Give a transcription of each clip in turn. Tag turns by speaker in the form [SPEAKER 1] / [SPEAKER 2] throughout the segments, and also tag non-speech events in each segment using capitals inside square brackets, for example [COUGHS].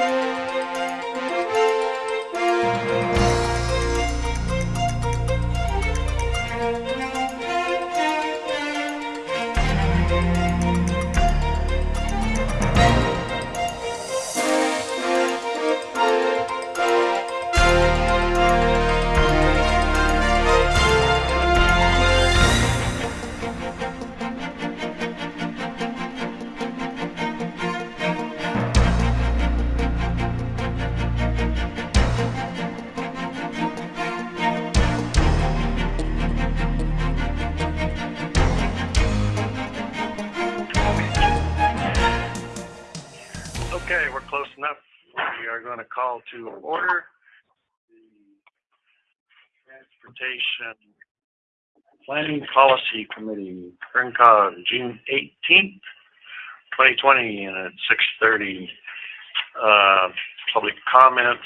[SPEAKER 1] Okay, call to order the Transportation Planning Policy Committee, Kern COG, June eighteenth, twenty twenty, and at six thirty. Uh, public comments.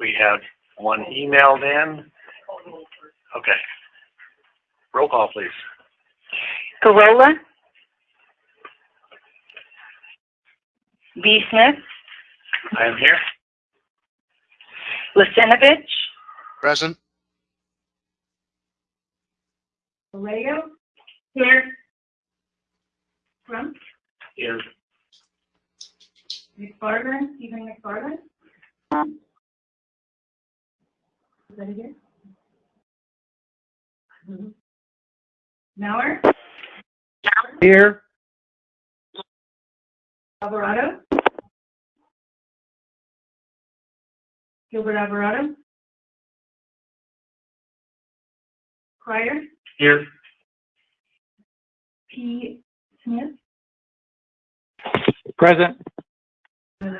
[SPEAKER 1] We have one emailed in. Okay. Roll call, please.
[SPEAKER 2] Corolla. B. Smith,
[SPEAKER 1] I am here.
[SPEAKER 2] Lucinovich,
[SPEAKER 3] Present.
[SPEAKER 2] Vallejo. Here. Trump,
[SPEAKER 1] Here.
[SPEAKER 2] McFarland, Stephen McFarland. Is that again? Mm-hmm. Mauer,
[SPEAKER 3] Here.
[SPEAKER 2] Alvarado. Gilbert Alvarado. Crier,
[SPEAKER 1] Here.
[SPEAKER 2] P. Smith.
[SPEAKER 3] Present. [CLEARS THROAT]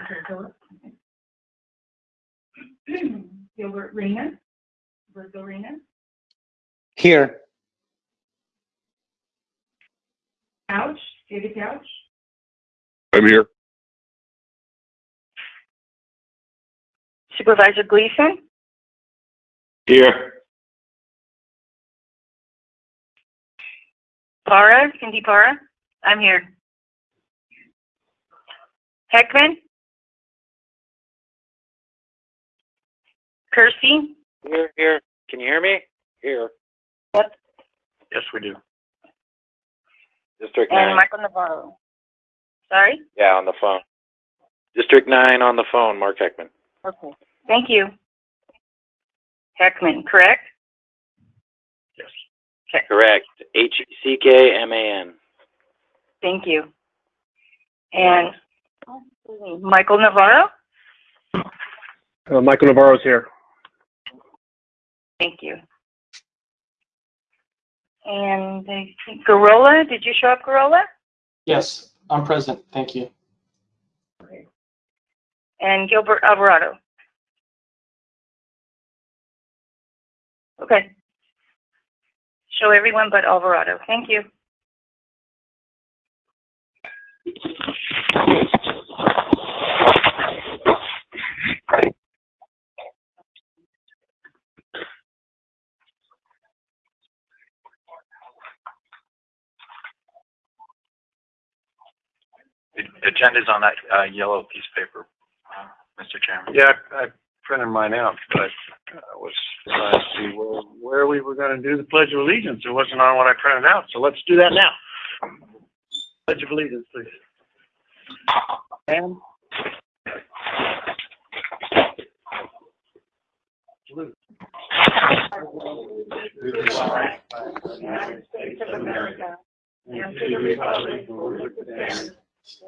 [SPEAKER 2] Gilbert Reyna. Virgil Reyna.
[SPEAKER 3] Here.
[SPEAKER 2] Couch, David Couch.
[SPEAKER 4] I'm here.
[SPEAKER 2] Supervisor Gleason.
[SPEAKER 4] Here.
[SPEAKER 2] Para, Cindy Para. I'm here. Heckman. Kersey.
[SPEAKER 5] Here, here. Can you hear me? Here. What?
[SPEAKER 1] Yes, we do.
[SPEAKER 5] District
[SPEAKER 2] And
[SPEAKER 5] nine.
[SPEAKER 2] Michael Navarro. Sorry?
[SPEAKER 5] Yeah, on the phone. District nine on the phone, Mark Heckman.
[SPEAKER 2] Okay. Thank you. Heckman, correct?
[SPEAKER 1] Yes.
[SPEAKER 5] Correct. H E C K M A N.
[SPEAKER 2] Thank you. And Michael Navarro?
[SPEAKER 3] Uh, Michael Navarro's here.
[SPEAKER 2] Thank you. And I think did you show up, Gurrola?
[SPEAKER 6] Yes, I'm present. Thank you.
[SPEAKER 2] And Gilbert Alvarado? Okay. Show everyone but Alvarado. Thank you.
[SPEAKER 7] The the agenda's on that uh, yellow piece of paper, uh, Mr. Chairman.
[SPEAKER 1] Yeah, I I printed mine out, but I was trying to see where, where we were gonna do the Pledge of Allegiance. It wasn't on what I printed out, so let's do that now. Pledge of Allegiance, please. And. To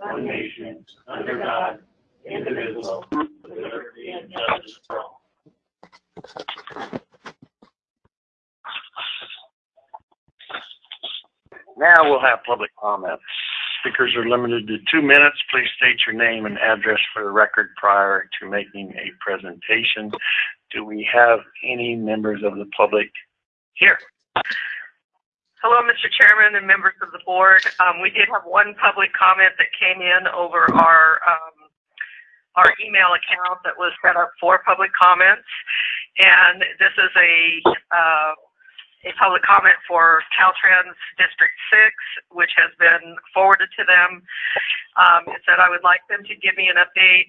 [SPEAKER 1] one nation, under God, indivisible, and. Now we'll have public comments. Speakers are limited to two minutes. Please state your name and address for the record prior to making a presentation. Do we have any members of the public here?
[SPEAKER 8] Hello, Mr. Chairman and members of the board. Um, we did have one public comment that came in over our, um, our email account that was set up for public comments. And this is a, uh, a public comment for Caltrans District Six, which has been forwarded to them. Um, it said I would like them to give me an update.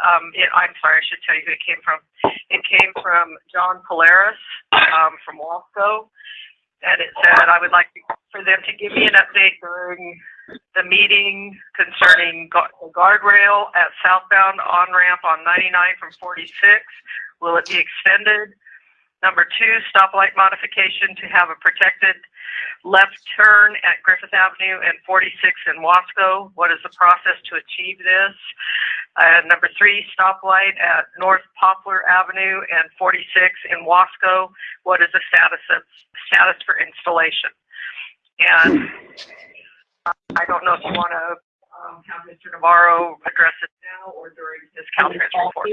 [SPEAKER 8] Um, it, I'm sorry, I should tell you who it came from. It came from John Polaris, um, from Wasco. And it said I would like for them to give me an update during the meeting concerning the guardrail at southbound on-ramp on 99 from 46. Will it be extended? Number two, stoplight modification to have a protected left turn at Griffith Avenue and 46 in Wasco. What is the process to achieve this? And number three, stoplight at North Poplar Avenue and 46 in Wasco. What is the status of, status for installation? And I don't know if you want to um, have Mr. Navarro address it now or during his Caltrans report.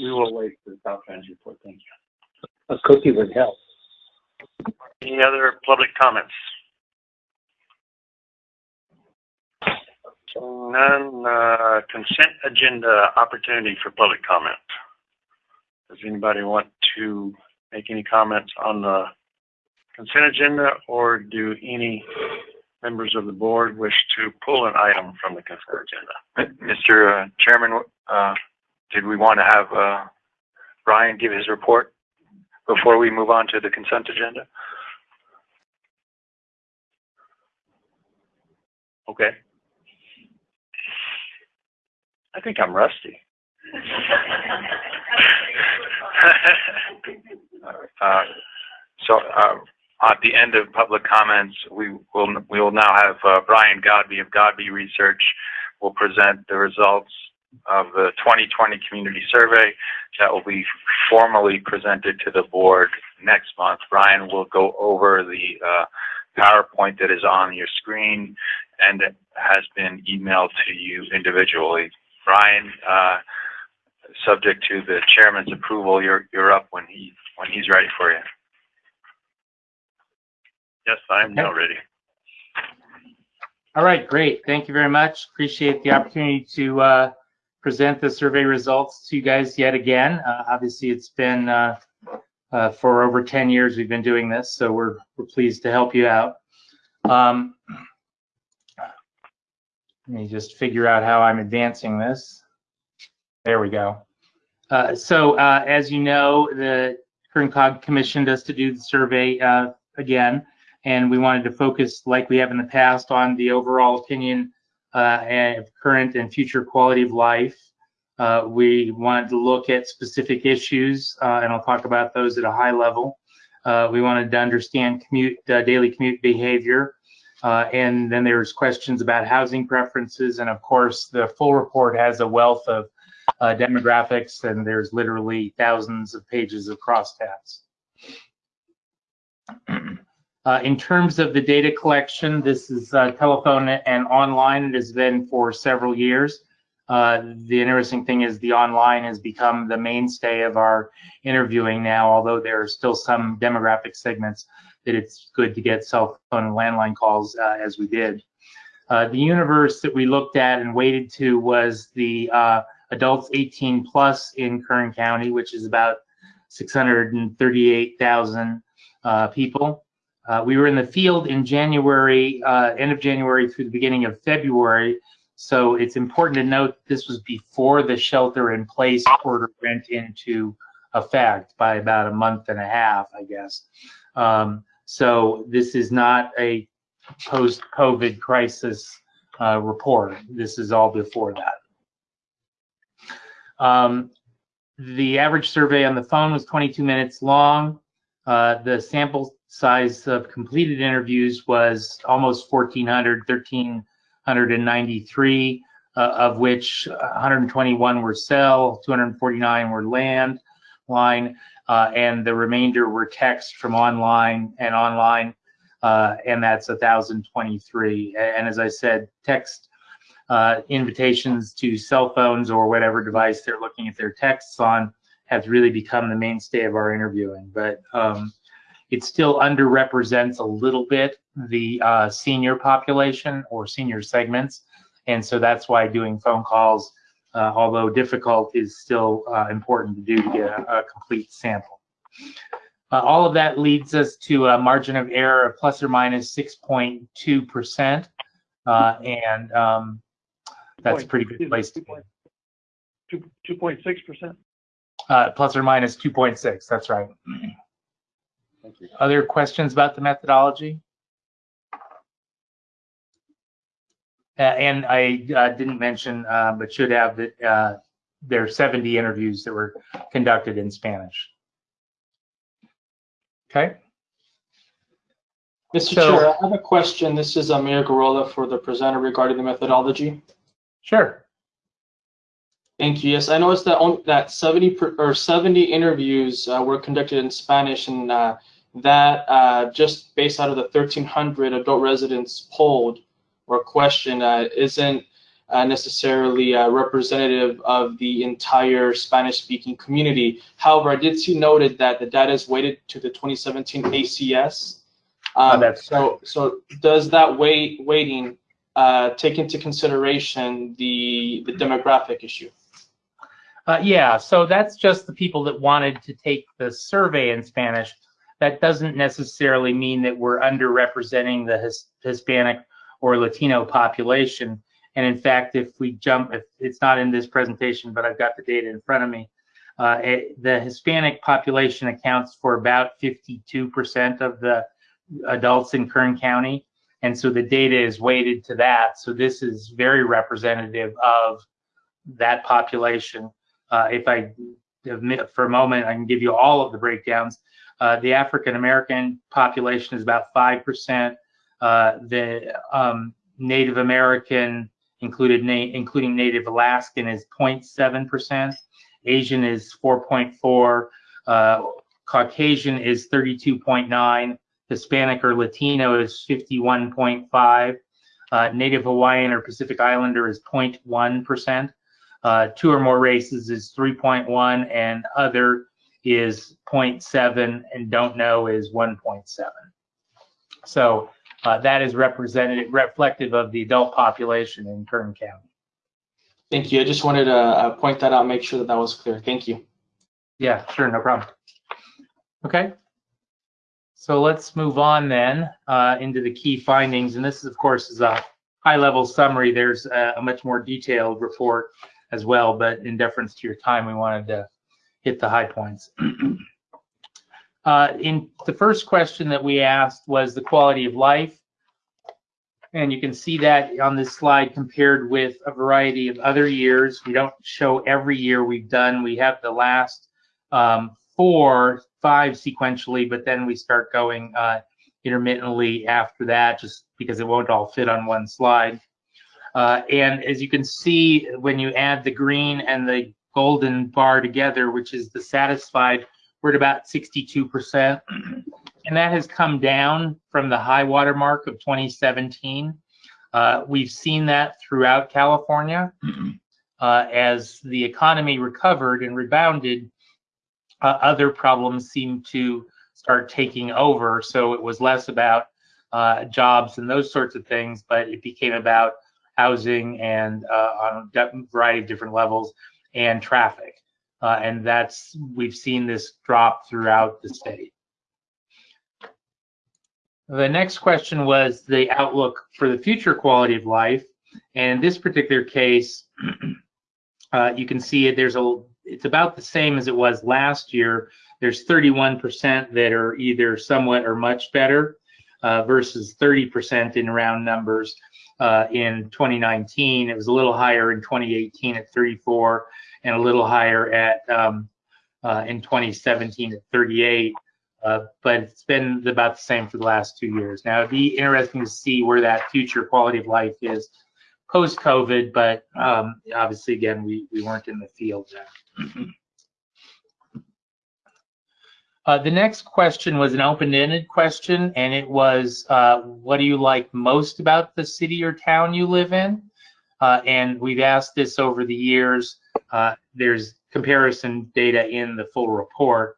[SPEAKER 9] We will wait for the Caltrans report. Thank you.
[SPEAKER 10] A cookie would help.
[SPEAKER 9] Any other public comments? None, uh, consent agenda opportunity for public comment. Does anybody want to make any comments on the consent agenda or do any members of the board wish to pull an item from the consent agenda? [LAUGHS]
[SPEAKER 7] Mr. uh, Chairman, uh, did we want to have, uh, Brian give his report before we move on to the consent agenda?
[SPEAKER 9] Okay. I think I'm rusty. [LAUGHS] [LAUGHS]
[SPEAKER 7] Uh, So, uh, at the end of public comments, we will, we will now have uh, Brian Godbe of Godbe Research will present the results of the 2020 community survey that will be formally presented to the board next month. Brian will go over the uh, PowerPoint that is on your screen and has been emailed to you individually. Brian, uh, subject to the chairman's approval, you're, you're up when he, when he's ready for you.
[SPEAKER 9] Yes, I'm now ready.
[SPEAKER 11] All right, great. Thank you very much. Appreciate the opportunity to uh, present the survey results to you guys yet again. Uh, Obviously, it's been uh, uh, for over 10 years we've been doing this, so we're we're pleased to help you out. Um, Let me just figure out how I'm advancing this. There we go. Uh, So uh, as you know, the Kern Cog commissioned us to do the survey uh, again and we wanted to focus, like we have in the past, on the overall opinion uh, and current and future quality of life. Uh, we wanted to look at specific issues, uh, and I'll talk about those at a high level. Uh, we wanted to understand commute, uh, daily commute behavior, uh, and then there's questions about housing preferences, and of course, the full report has a wealth of demographics, and there's literally thousands of pages of crosstabs. [CLEARS THROAT] Uh, in terms of the data collection, this is uh, telephone and online. It has been for several years. Uh, the interesting thing is the online has become the mainstay of our interviewing now, although there are still some demographic segments that it's good to get cell phone and landline calls uh, as we did. Uh, the universe that we looked at and weighted to was the uh, adults 18 plus in Kern County, which is about 638,000 people. Uh, we were in the field in January, uh, end of January through the beginning of February. So it's important to note this was before the shelter in place order went into effect by about a month and a half, I guess. Um, so this is not a post-COVID crisis uh, report. This is all before that. Um, the average survey on the phone was 22 minutes long. Uh, the sample size of completed interviews was almost 1,400, 1,393, uh, of which 121 were cell, 249 were land line, uh, and the remainder were text from online and online, uh, and that's 1,023. And as I said, text uh, invitations to cell phones or whatever device they're looking at their texts on has really become the mainstay of our interviewing. But um, it still underrepresents a little bit the uh, senior population or senior segments. And so that's why doing phone calls, uh, although difficult, is still uh, important to do to get a, a complete sample. Uh, all of that leads us to a margin of error of plus or minus 6.2%. Uh, and um, that's a pretty good place to be.
[SPEAKER 9] Two, two point six percent?
[SPEAKER 11] Uh, plus or minus 2.6, that's right.
[SPEAKER 9] Thank you.
[SPEAKER 11] Other questions about the methodology? Uh, and I uh, didn't mention, uh, but should have that uh, there are 70 interviews that were conducted in Spanish. Okay.
[SPEAKER 6] Mr.
[SPEAKER 11] So-
[SPEAKER 6] Chair, I have a question. This is Amir Gurrola for the presenter regarding the methodology.
[SPEAKER 11] Sure.
[SPEAKER 6] Thank you. Yes, I noticed that on, that 70 per, or 70 interviews uh, were conducted in Spanish, and uh, that uh, just based out of the 1,300 adult residents polled or questioned uh, isn't uh, necessarily uh, representative of the entire Spanish-speaking community. However, I did see noted that the data is weighted to the 2017 ACS. Um,
[SPEAKER 11] Oh, that's
[SPEAKER 6] so. So does that weight weighting uh, take into consideration the the demographic issue?
[SPEAKER 11] Uh, yeah, so that's just the people that wanted to take the survey in Spanish. That doesn't necessarily mean that we're underrepresenting the His- Hispanic or Latino population. And in fact, if we jump, if it's not in this presentation, but I've got the data in front of me, uh, it, the Hispanic population accounts for about 52% of the adults in Kern County. And so the data is weighted to that. So this is very representative of that population. Uh, if I for a moment, I can give you all of the breakdowns. Uh, the African American population is about 5%. Uh, the um, Native American, included na including Native Alaskan, is 0.7%. Asian is 4.4. Uh, Caucasian is 32.9. Hispanic or Latino is 51.5. Uh, Native Hawaiian or Pacific Islander is 0.1%. Uh, two or more races is 3.1 and other is 0.7 and don't know is 1.7. So uh, that is representative, reflective of the adult population in Kern County.
[SPEAKER 6] Thank you. I just wanted to uh, point that out, make sure that that was clear. Thank you.
[SPEAKER 11] Yeah, sure, no problem. Okay. So let's move on then uh, into the key findings. And this, of course, is a high-level summary. There's a, a much more detailed report as well, but in deference to your time, we wanted to hit the high points. [CLEARS THROAT] uh, in the first question that we asked was the quality of life. And you can see that on this slide compared with a variety of other years. We don't show every year we've done. We have the last um, four, five sequentially, but then we start going uh, intermittently after that, just because it won't all fit on one slide. Uh, and as you can see, when you add the green and the golden bar together, which is the satisfied, we're at about 62%. And that has come down from the high water mark of 2017. Uh, we've seen that throughout California. Uh, as the economy recovered and rebounded, uh, other problems seemed to start taking over. So it was less about uh, jobs and those sorts of things, but it became about housing and uh, on a variety of different levels and traffic. Uh, and that's, we've seen this drop throughout the state. The next question was the outlook for the future quality of life. And in this particular case, [CLEARS THROAT] uh, you can see it, there's a, it's about the same as it was last year. There's 31% that are either somewhat or much better uh, versus 30% in round numbers uh, in 2019. It was a little higher in 2018 at 34 and a little higher at um, uh, in 2017 at 38. Uh, but it's been about the same for the last two years. Now, it'd be interesting to see where that future quality of life is post-COVID, but um, obviously, again, we, we weren't in the field then. [CLEARS THROAT] Uh, the next question was an open-ended question, and it was, uh, what do you like most about the city or town you live in? Uh, and we've asked this over the years. Uh, there's comparison data in the full report.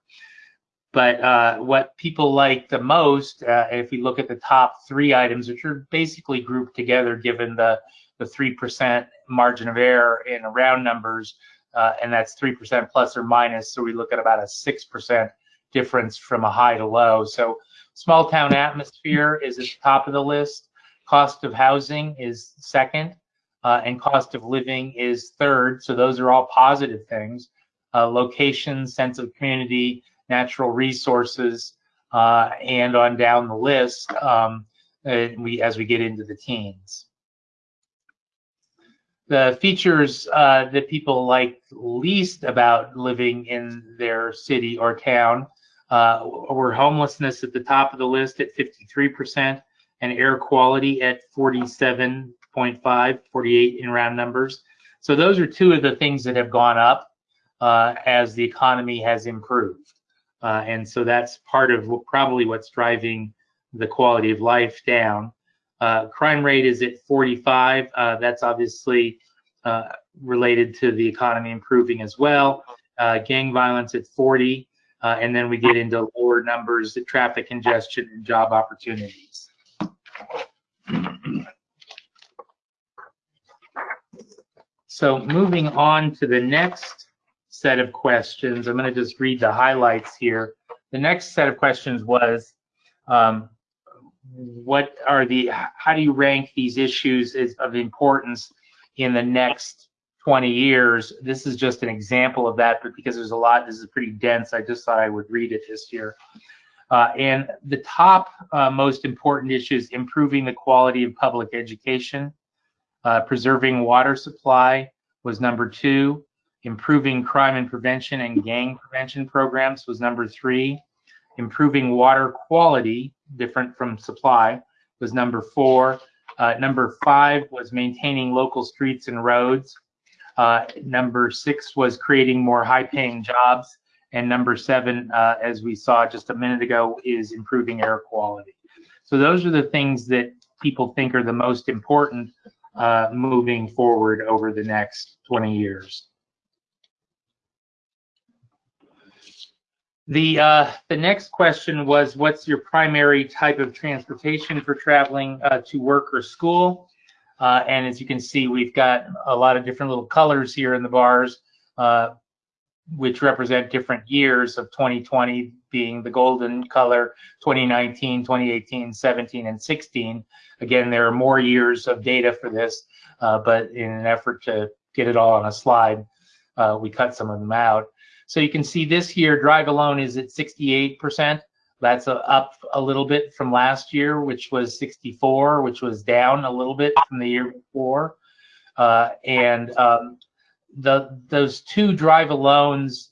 [SPEAKER 11] But uh, what people like the most, if we look at the top three items, which are basically grouped together given the the 3% margin of error in round numbers, and that's 3% plus or minus, so we look at about a 6% difference from a high to low. So small town atmosphere is at the top of the list. Cost of housing is second, uh, and cost of living is third. So those are all positive things. Uh, location, sense of community, natural resources, uh, and on down the list um, uh, we as we get into the teens. The features uh, that people like least about living in their city or town uh, were homelessness at the top of the list at 53% and air quality at 47.5, 48 in round numbers. So those are two of the things that have gone up uh, as the economy has improved. Uh, and so that's part of probably what's driving the quality of life down. Uh, crime rate is at 45. Uh, that's obviously uh, related to the economy improving as well. Uh, gang violence at 40. Uh, and then we get into lower numbers, traffic congestion and job opportunities. So moving on to the next set of questions, I'm going to just read the highlights here. The next set of questions was, um, what are the, how do you rank these issues as, of importance in the next 20 years? This is just an example of that, but because there's a lot, this is pretty dense, I just thought I would read it this year. Uh, and the top uh, most important issues, improving the quality of public education, uh, preserving water supply was number two, improving crime and prevention and gang prevention programs was number three, improving water quality, different from supply, was number four. Uh, number five was maintaining local streets and roads. Uh, number six was creating more high paying jobs. And number seven, uh, as we saw just a minute ago, is improving air quality. So those are the things that people think are the most important uh, moving forward over the next 20 years. The uh, the next question was, what's your primary type of transportation for traveling uh, to work or school? Uh, and as you can see, we've got a lot of different little colors here in the bars, uh, which represent different years of 2020 being the golden color, 2019, 2018, 17, and 16. Again, there are more years of data for this, uh, but in an effort to get it all on a slide, uh, we cut some of them out. So you can see this here, drive alone is at 68%. That's a, up a little bit from last year, which was 64, which was down a little bit from the year before. Uh, and um, the those two drive alones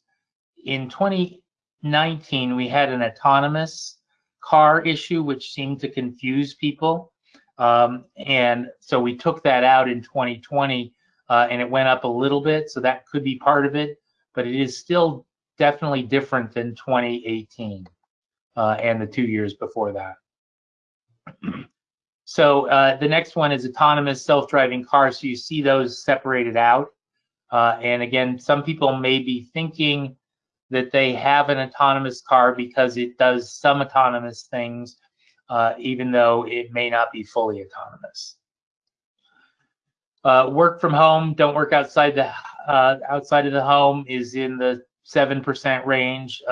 [SPEAKER 11] in 2019, we had an autonomous car issue, which seemed to confuse people. Um, and so we took that out in 2020 uh, and it went up a little bit. So that could be part of it but it is still definitely different than 2018 uh, and the two years before that. [CLEARS THROAT] so uh, the next one is autonomous self-driving cars. So you see those separated out. Uh, and again, some people may be thinking that they have an autonomous car because it does some autonomous things, uh, even though it may not be fully autonomous. Uh, work from home, don't work outside the uh, outside of the home is in the seven percent range.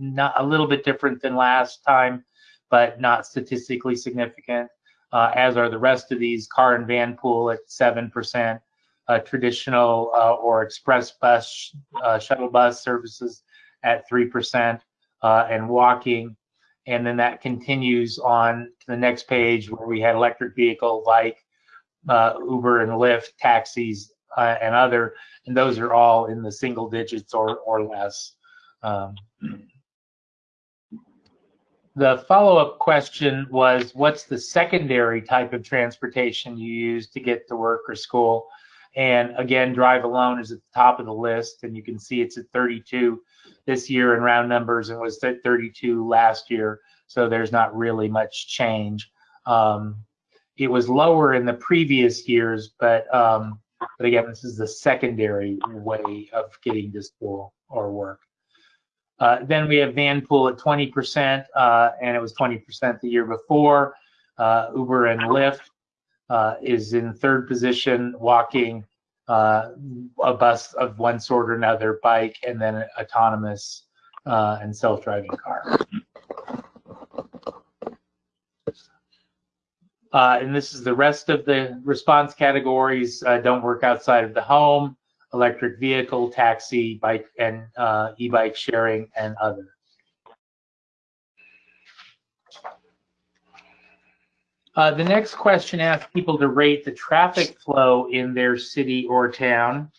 [SPEAKER 11] Uh, not a little bit different than last time, but not statistically significant. Uh, as are the rest of these car and van pool at seven percent. Uh, traditional uh, or express bus, shuttle bus services at three percent, and walking and then that continues on to the next page where we had electric vehicle like uh, Uber and Lyft, taxis, uh, and other, and those are all in the single digits or, or less. Um, the follow-up question was, what's the secondary type of transportation you use to get to work or school? And again, drive alone is at the top of the list, and you can see it's at 32 this year in round numbers and was at 32 last year. So there's not really much change. Um, it was lower in the previous years, but um, but again, this is the secondary way of getting to school or work. Uh, then we have Vanpool at 20%, uh, and it was 20% the year before. Uh, Uber and Lyft uh, is in third position, walking, uh, a bus of one sort or another, bike, and then autonomous and self-driving car. And this is the rest of the response categories. Don't work outside of the home, electric vehicle, taxi, bike, and uh, e-bike sharing, and other. Uh, the next question asks people to rate the traffic flow in their city or town.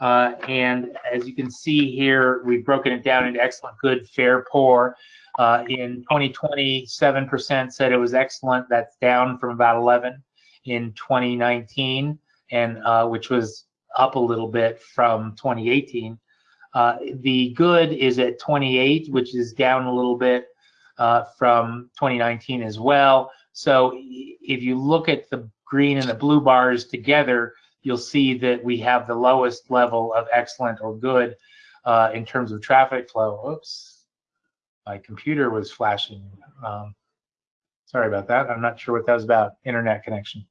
[SPEAKER 11] Uh, and as you can see here, we've broken it down into excellent, good, fair, poor. Uh, in 2020, 7% said it was excellent. That's down from about 11 in 2019, and uh, which was up a little bit from 2018. Uh, the good is at 28, which is down a little bit uh, from 2019 as well. So if you look at the green and the blue bars together, you'll see that we have the lowest level of excellent or good uh, in terms of traffic flow. Oops, my computer was flashing. Um, sorry about that. I'm not sure what that was about, internet connection.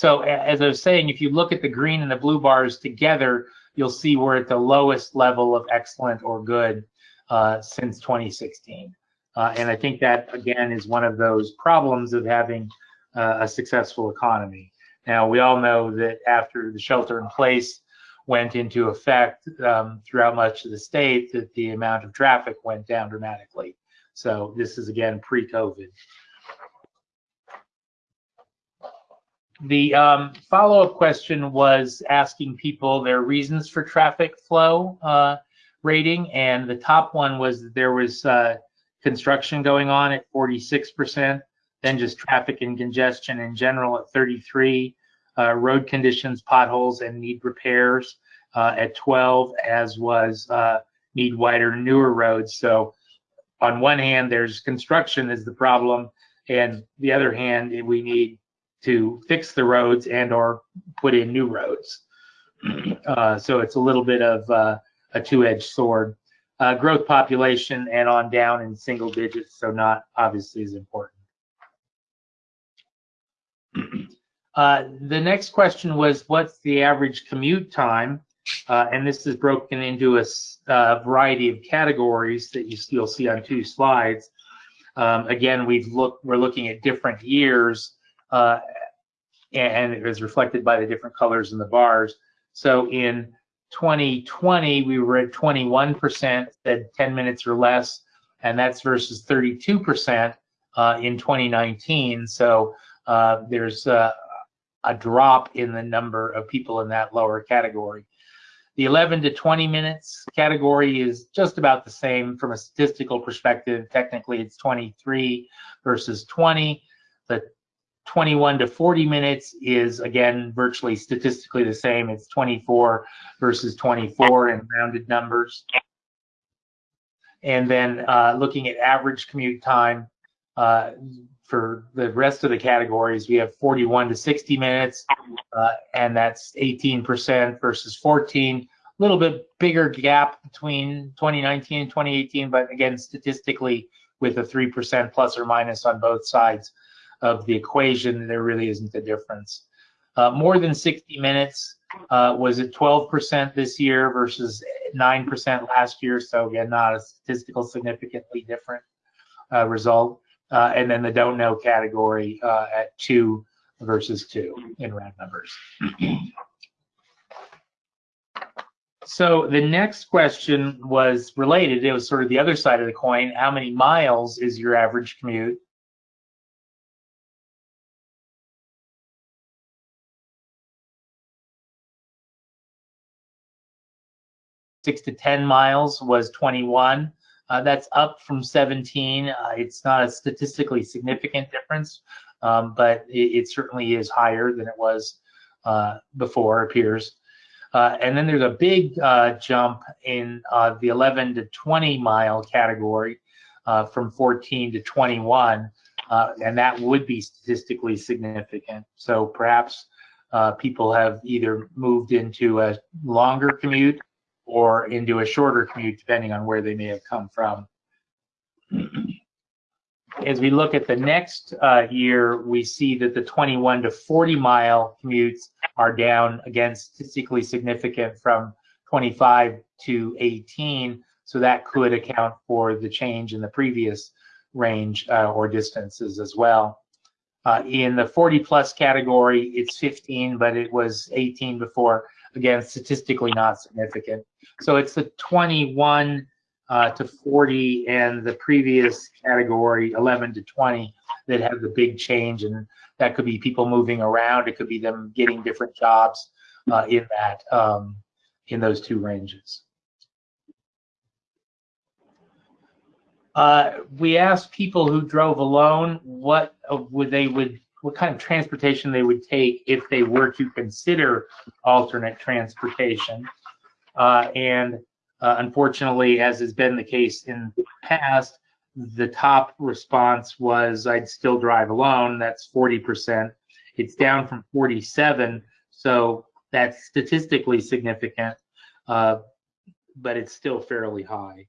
[SPEAKER 11] So as I was saying, if you look at the green and the blue bars together, you'll see we're at the lowest level of excellent or good uh, since 2016. Uh, and I think that, again, is one of those problems of having uh, a successful economy. Now, we all know that after the shelter in place went into effect um, throughout much of the state, that the amount of traffic went down dramatically. So this is, again, pre-COVID. The um, follow-up question was asking people their reasons for traffic flow uh, rating, and the top one was that there was uh, construction going on at 46%, then just traffic and congestion in general at 33, uh, road conditions, potholes, and need repairs uh, at 12, as was uh, need wider, newer roads. So on one hand, there's construction is the problem, and the other hand, we need to fix the roads and or put in new roads. [CLEARS THROAT] Uh, so it's a little bit of uh, a two-edged sword uh, growth population and on down in single digits, so not obviously as important. [CLEARS THROAT] Uh, the next question was, what's the average commute time? Uh, and this is broken into a variety of categories that you still see on two slides. Um, again, we've looked, we're looking at different years, uh, and it was reflected by the different colors in the bars. So in 2020, we were at 21%, said 10 minutes or less, and that's versus 32% uh, in 2019. So uh, there's a drop in the number of people in that lower category. The 11 to 20 minutes category is just about the same from a statistical perspective. Technically, it's 23 versus 20. The 21 to 40 minutes is again virtually statistically the same. It's 24 versus 24 in rounded numbers. And then uh, looking at average commute time uh, for the rest of the categories, we have 41 to 60 minutes, uh, and that's 18% versus 14. A little bit bigger gap between 2019 and 2018, but again, statistically, with a 3% plus or minus on both sides of the equation, there really isn't a difference. Uh, more than 60 minutes uh, was at 12% this year versus 9% last year. So again, not a statistical significantly different uh, result. Uh, and then the don't know category uh, at two versus two in round numbers. So the next question was related. It was sort of the other side of the coin. How many miles is your average commute? Six to 10 miles was 21. Uh, that's up from 17. Uh, it's not a statistically significant difference, um, but it, it, certainly is higher than it was uh, before, appears. Uh, and then there's a big uh, jump in uh, the 11 to 20 mile category from 14 to 21, and that would be statistically significant. So perhaps people have either moved into a longer commute or into a shorter commute, depending on where they may have come from. As we look at the next uh, year, we see that the 21 to 40 mile commutes are down again statistically significant from 25 to 18. So that could account for the change in the previous range uh, or distances as well. Uh, in the 40 plus category, it's 15, but it was 18 before. Again, statistically not significant. So it's the 21 uh, to 40 and the previous category 11 to 20 that have the big change. And that could be people moving around. It could be them getting different jobs uh, in that um, in those two ranges. Uh, we asked people who drove alone what uh, would they would what kind of transportation they would take if they were to consider alternate transportation uh, and uh, unfortunately, as has been the case in the past, the top response was I'd still drive alone. That's 40%. It's down from 47, so that's statistically significant, uh, but it's still fairly high.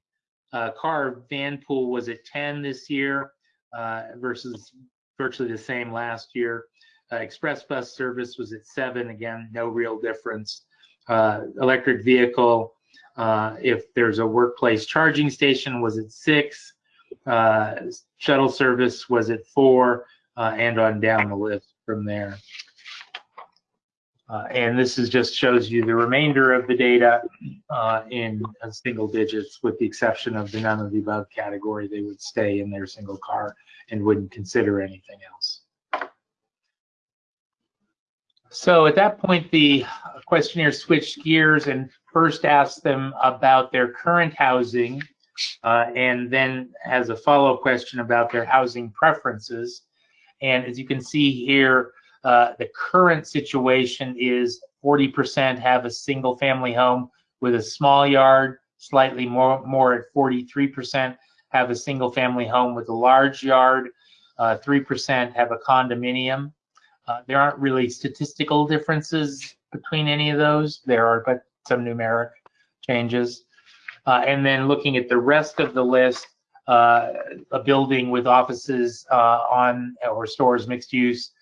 [SPEAKER 11] Uh, car van pool was at 10 this year uh, versus virtually the same last year. Uh, express bus service was at seven. Again, no real difference. Uh, electric vehicle uh, if there's a workplace charging station, was at six. Uh, shuttle service was at four, uh, and on down the list from there. Uh, and this is just shows you the remainder of the data uh, in single digits, with the exception of the none of the above category. They would stay in their single car and wouldn't consider anything else. So at that point, the questionnaire switched gears and first asked them about their current housing uh, and then has a follow-up question about their housing preferences. And as you can see here, uh, the current situation is 40% have a single family home with a small yard, slightly more, more at 43% have a single family home with a large yard, 3% uh, have a condominium, uh, there aren't really statistical differences between any of those. There are, but some numeric changes. Uh, and then looking at the rest of the list, uh, a building with offices uh, on or stores mixed use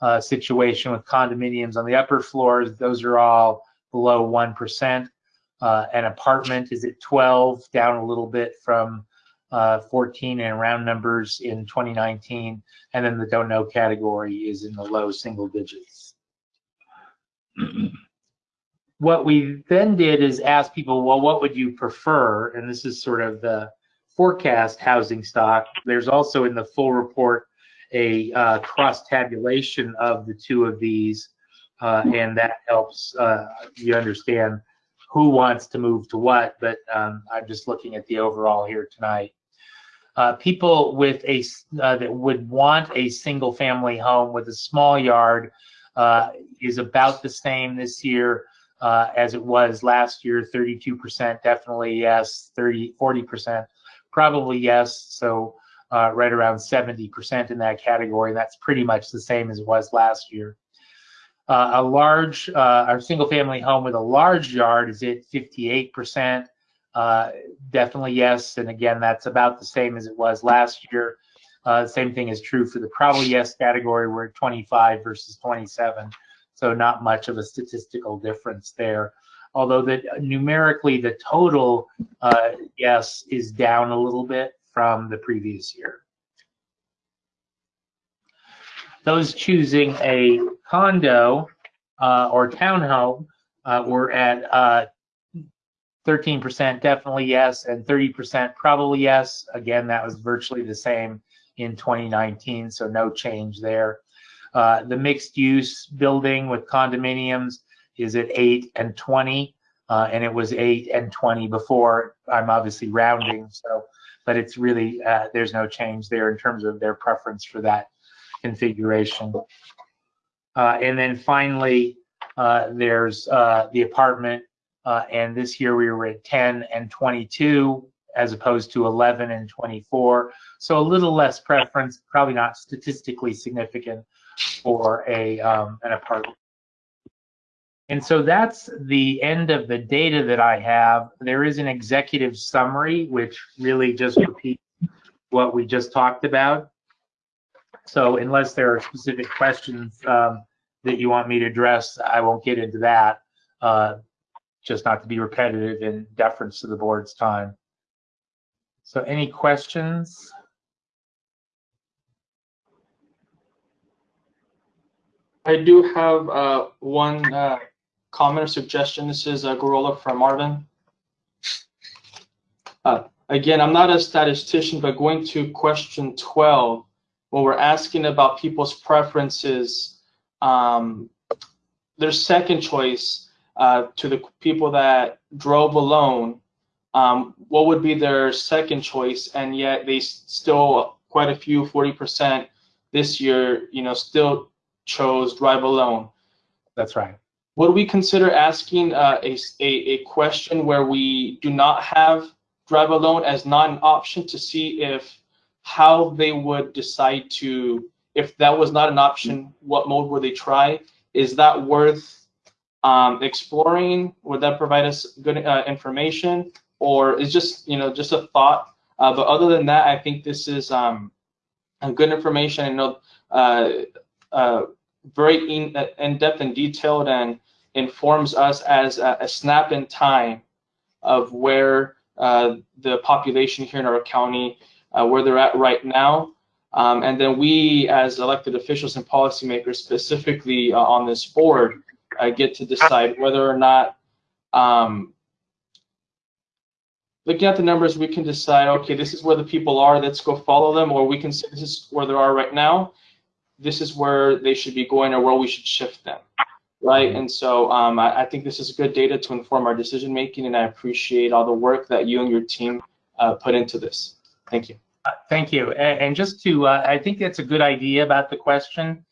[SPEAKER 11] uh, situation with condominiums on the upper floors, those are all below 1%. an apartment is at 12, down a little bit from uh, 14 and round numbers in 2019, and then the don't know category is in the low single digits. [CLEARS THROAT] what we then did is ask people, well, what would you prefer? And this is sort of the forecast housing stock. There's also in the full report a uh, cross tabulation of the two of these, uh, and that helps uh, you understand who wants to move to what, but um, I'm just looking at the overall here tonight. Uh, people with a uh, that would want a single family home with a small yard is about the same this year uh, as it was last year 32% definitely yes 30 40% probably yes so uh, right around 70% in that category and that's pretty much the same as it was last year uh, a large our single family home with a large yard is at 58% uh, definitely yes. And again, that's about the same as it was last year. Uh, same thing is true for the probably yes category. We're at 25 versus 27. So not much of a statistical difference there. Although that numerically the total uh, yes is down a little bit from the previous year. Those choosing a condo uh, or townhome uh, were at uh, 13% definitely yes, and 30% probably yes. Again, that was virtually the same in 2019, so no change there. Uh, the mixed use building with condominiums is at 8 and 20, uh, and it was 8 and 20 before. I'm obviously rounding, so but it's really uh, there's no change there in terms of their preference for that configuration. Uh, and then finally, uh, there's uh, the apartment uh, and this year we were at 10 and 22 as opposed to 11 and 24. So a little less preference, probably not statistically significant for a um, an apartment. And so that's the end of the data that I have. There is an executive summary, which really just repeats what we just talked about. So unless there are specific questions um, that you want me to address, I won't get into that. Uh, just not to be repetitive in deference to the board's time. So any questions?
[SPEAKER 6] I do have uh, one uh, comment or suggestion. This is uh, Gurrola from Arvin. Uh, again, I'm not a statistician, but going to question 12, when we're asking about people's preferences, um, their second choice uh, to the people that drove alone, um, what would be their second choice? And yet they still, quite a few, 40% this year, you know, still chose drive alone.
[SPEAKER 11] That's right.
[SPEAKER 6] Would we consider asking uh, a, a, a question where we do not have drive alone as not an option to see if how they would decide to, if that was not an option, what mode would they try? Is that worth um, exploring? Would that provide us good uh, information? Or is just, you know, just a thought? Uh, but other than that, I think this is um, good information. I know uh, uh, very in, uh, in-depth and detailed and informs us as a, a snap in time of where uh, the population here in our county, uh, where they're at right now. Um, and then we, as elected officials and policymakers, specifically uh, on this board, uh, get to decide whether or not, um, looking at the numbers, we can decide, okay, this is where the people are, let's go follow them, or we can say this is where they are right now, this is where they should be going or where we should shift them, right? And so um, I, I think this is good data to inform our decision making, and I appreciate all the work that you and your team uh, put into this. Thank you.
[SPEAKER 11] Uh, Thank you. A- And just to, uh, I think that's a good idea about the question.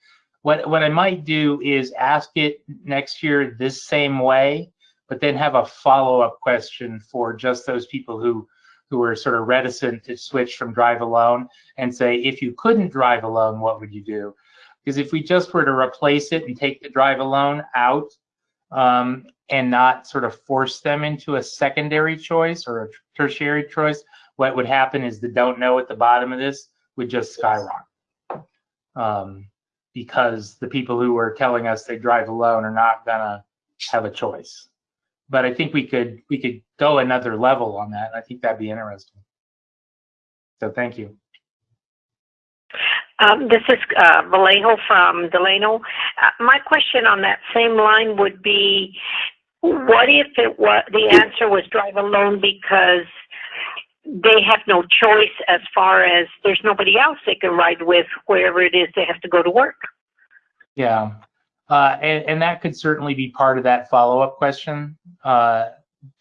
[SPEAKER 11] What, what I might do is ask it next year this same way, but then have a follow-up question for just those people who, who are sort of reticent to switch from drive alone and say, if you couldn't drive alone, what would you do? Because if we just were to replace it and take the drive alone out um, and not sort of force them into a secondary choice or a tertiary choice, what would happen is the don't know at the bottom of this would just skyrocket. Um, because the people who are telling us they drive alone are not gonna have a choice. But I think we could, we could go another level on that. And I think that'd be interesting. So thank you.
[SPEAKER 12] Um, this is uh, Vallejo from Delano. Uh, my question on that same line would be, what if the answer was drive alone because they have no choice as far as there's nobody else they can ride with wherever it is they have to go to work.
[SPEAKER 11] Yeah. Uh, and, and that could certainly be part of that follow-up question uh,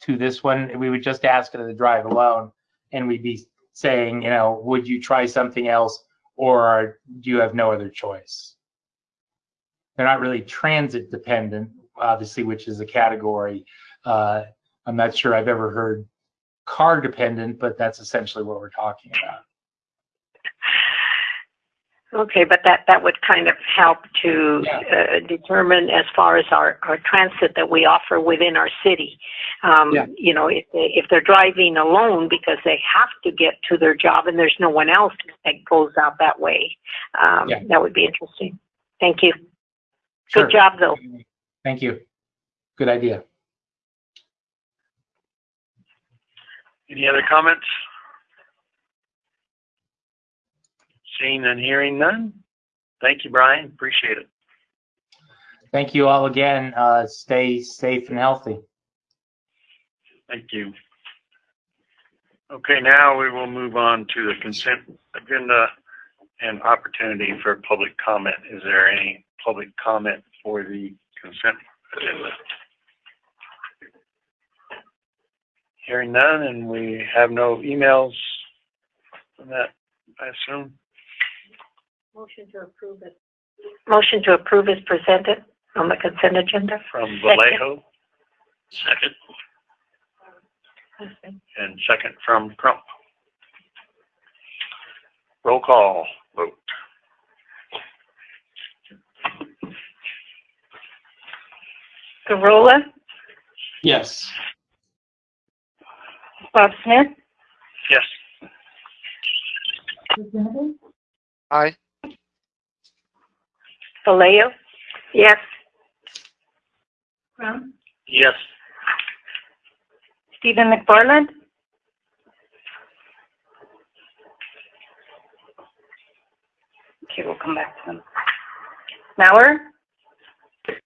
[SPEAKER 11] to this one. We would just ask it to drive alone and we'd be saying, you know, would you try something else or do you have no other choice? They're not really transit dependent, obviously, which is a category. Uh, I'm not sure I've ever heard car dependent, but that's essentially what we're talking about.
[SPEAKER 12] Okay, but that, that would kind of help to
[SPEAKER 11] Yeah.
[SPEAKER 12] uh, determine as far as our, our transit that we offer within our city. Um,
[SPEAKER 11] Yeah.
[SPEAKER 12] You know, if, they, if they're driving alone because they have to get to their job and there's no one else that goes out that way, um,
[SPEAKER 11] Yeah.
[SPEAKER 12] that would be interesting. Thank you.
[SPEAKER 11] Sure.
[SPEAKER 12] Good job, though.
[SPEAKER 11] Thank you. Good idea.
[SPEAKER 9] Any other comments? Seeing and hearing none? Thank you, Brian. Appreciate it.
[SPEAKER 11] Thank you all again. Uh, stay safe and healthy.
[SPEAKER 9] Thank you. Okay, now we will move on to the consent agenda and opportunity for public comment. Is there any public comment for the consent agenda? Hearing none, and we have no emails on that, I assume?
[SPEAKER 12] Motion to approve it. Motion to approve is presented on the consent agenda.
[SPEAKER 9] From Vallejo. Second. And second from Crump. Roll call vote.
[SPEAKER 2] Gurrola,
[SPEAKER 6] Yes.
[SPEAKER 2] Bob Smith,
[SPEAKER 9] Yes.
[SPEAKER 10] Aye.
[SPEAKER 2] Vallejo?
[SPEAKER 12] Yes.
[SPEAKER 2] Brown?
[SPEAKER 9] Yes.
[SPEAKER 2] Stephen McFarland? Okay, we'll come back to them. Mauer?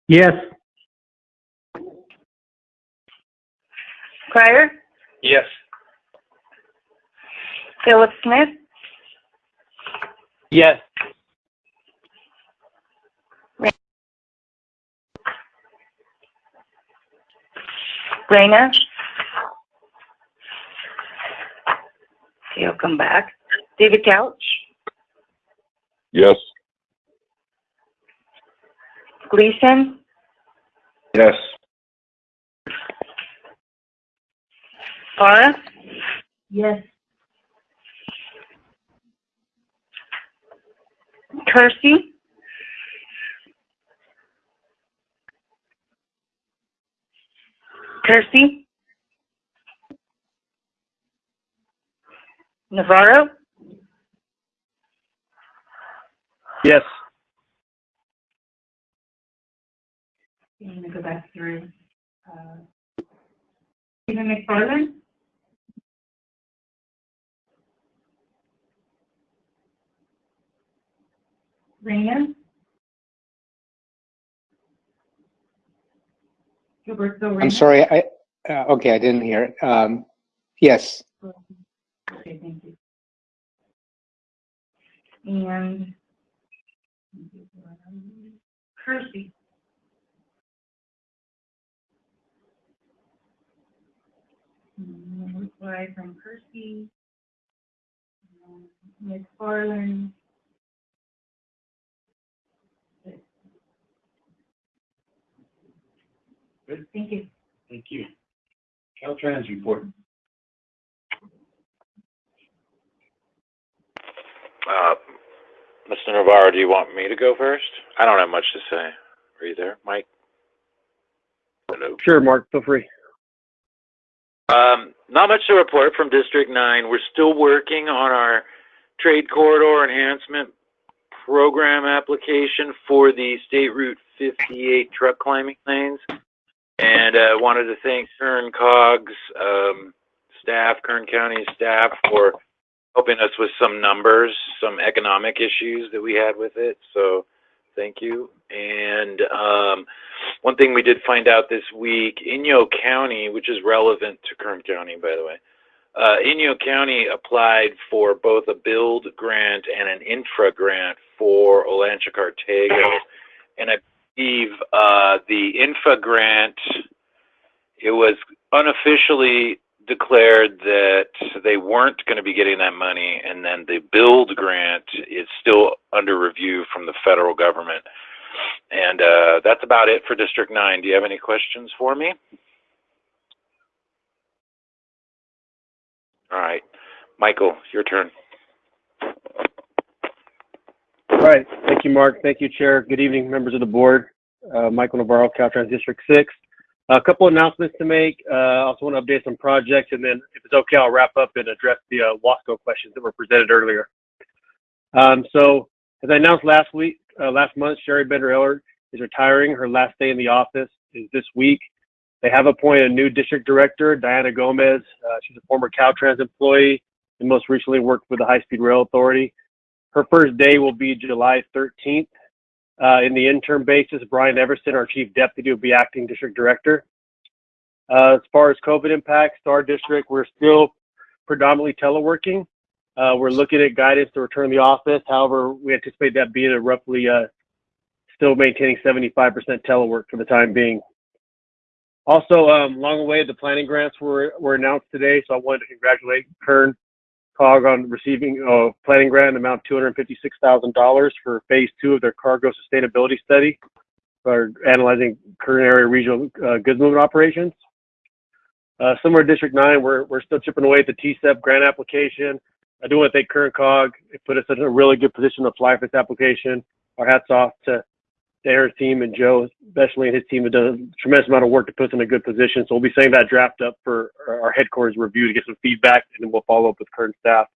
[SPEAKER 10] Yes.
[SPEAKER 2] Pryor?
[SPEAKER 9] Yes.
[SPEAKER 2] Philip Smith?
[SPEAKER 10] Yes.
[SPEAKER 2] Reyna. He'll come back. David Couch,
[SPEAKER 4] Yes.
[SPEAKER 2] Gleason,
[SPEAKER 4] Yes.
[SPEAKER 2] Farah. Yes. Kersey. Kersey. Navarro,
[SPEAKER 10] Yes.
[SPEAKER 2] I'm gonna go back through. uh, Stephen McFarland? Reyna? Gilberto Reyna?
[SPEAKER 13] I'm sorry, I, uh, okay, I didn't hear it. Um, yes,
[SPEAKER 2] Okay, thank you. And Kersey. Mm, Reply from Kersey. Um, McFarland.
[SPEAKER 9] Good.
[SPEAKER 2] Thank you.
[SPEAKER 9] Thank you. Caltrans report.
[SPEAKER 5] Uh, Mr. Navarro, do you want me to go first? I don't have much to say. Are you there, Mike? Hello.
[SPEAKER 10] Sure, Mark, feel free.
[SPEAKER 5] Um, not much to report from District 9. We're still working on our trade corridor enhancement program application for the State Route 58 truck climbing lanes. And uh, wanted to thank Kern COG's um, staff, Kern County staff, for helping us with some numbers, some economic issues that we had with it. So thank you. And um, one thing we did find out this week, Inyo County, which is relevant to Kern County, by the way, uh, Inyo County applied for both a build grant and an infra grant for Olancha Cartago. And I believe uh, the infra grant, it was unofficially declared that they weren't going to be getting that money, and then the build grant is still under review from the federal government. And uh, that's about it for District 9. Do you have any questions for me? All right. Michael, your turn.
[SPEAKER 10] All right, thank you, Mark. Thank you, Chair. Good evening, members of the board. Uh, Michael Navarro, Caltrans District 6. A couple announcements to make. Uh, I also want to update some projects, and then if it's okay, I'll wrap up and address the uh, Wasco questions that were presented earlier. Um, so, as I announced last week, uh, last month, Sharri Bender-Ehlert is retiring. Her last day in the office is this week. They have appointed a new district director, Diana Gomez. Uh, she's a former Caltrans employee and most recently worked for the High Speed Rail Authority. Her first day will be July 13th. Uh, in the interim basis, Brian Everson, our chief deputy, will be acting district director. Uh, as far as COVID impacts our district, we're still predominantly teleworking. Uh, we're looking at guidance to return to the office. However, we anticipate that being a roughly uh, still maintaining 75% telework for the time being. Also, um, along the way, the planning grants were, were announced today, so I wanted to congratulate Kern COG on receiving a planning grant amount $256,000 for phase two of their cargo sustainability study for analyzing current area regional uh, goods movement operations. Uh, similar to District 9, we're, we're still chipping away at the TCEP grant application. I do want to thank Kern COG. It put us in a really good position to apply for this application. Our hats off to, Aaron's team and Joe, especially and his team have done a tremendous amount of work to put us in a good position. So we'll be setting that draft up for our headquarters review to get some feedback, and then we'll follow up with current staff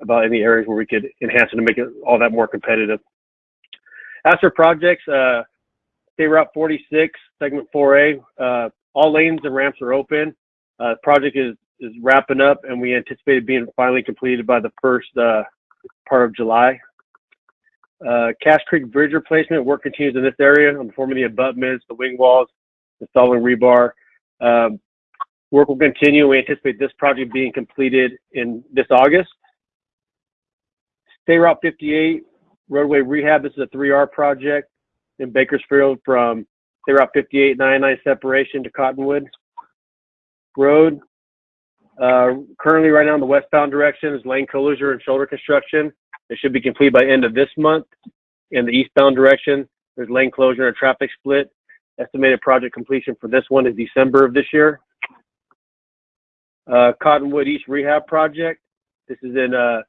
[SPEAKER 10] about any areas where we could enhance it to make it all that more competitive. As for projects, uh, State Route 46, Segment 4A, uh, all lanes and ramps are open. Uh, project is, is wrapping up, and we anticipate it being finally completed by the first uh, part of July. Uh, Cash Creek Bridge replacement work continues in this area on forming the abutments, the wing walls, installing rebar. Um, work will continue. We anticipate this project being completed in this August. State Route 58 roadway rehab. This is a 3R project in Bakersfield from State Route 58 99 separation to Cottonwood Road. Uh, currently, right now in the westbound direction is lane closure and shoulder construction. It should be complete by end of this month. In the eastbound direction, there's lane closure and traffic split. Estimated project completion for this one is December of this year. Uh, Cottonwood East Rehab Project. This is in uh,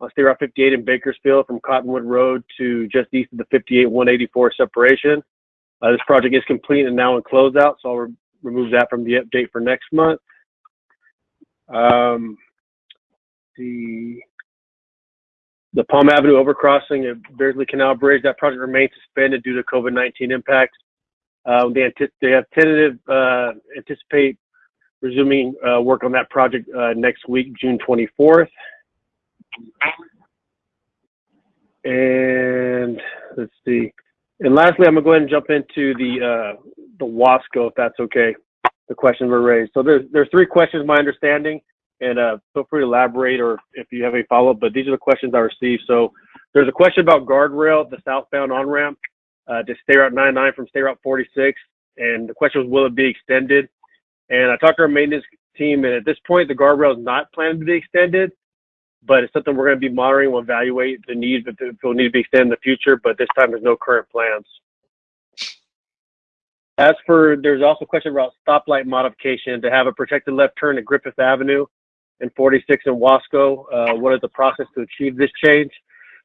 [SPEAKER 10] on State Route 58 in Bakersfield from Cottonwood Road to just east of the 58 184 separation. Uh, this project is complete and now in closeout, so I'll re remove that from the update for next month. Um, the the Palm Avenue overcrossing at Beardsley Canal Bridge, that project remains suspended due to COVID-19 impacts. Uh, they, they have tentative, uh, anticipate resuming uh, work on that project uh, next week, June 24th. And let's see. And lastly, I'm gonna go ahead and jump into the uh, the Wasco, if that's okay. The questions were raised. So there's there's three questions, my understanding, and uh, feel free to elaborate or if you have any follow up. But these are the questions I received. So there's a question about guardrail, the southbound on ramp uh, to State Route 99 from State Route 46, and the question was, will it be extended? And I talked to our maintenance team, and at this point, the guardrail is not planned to be extended but it's something we're going to be monitoring. We'll evaluate the need if it will need to be extended in the future, but this time there's no current plans. As for, there's also a question about stoplight modification to have a protected left turn at Griffith Avenue and 46 in Wasco. Uh, what is the process to achieve this change?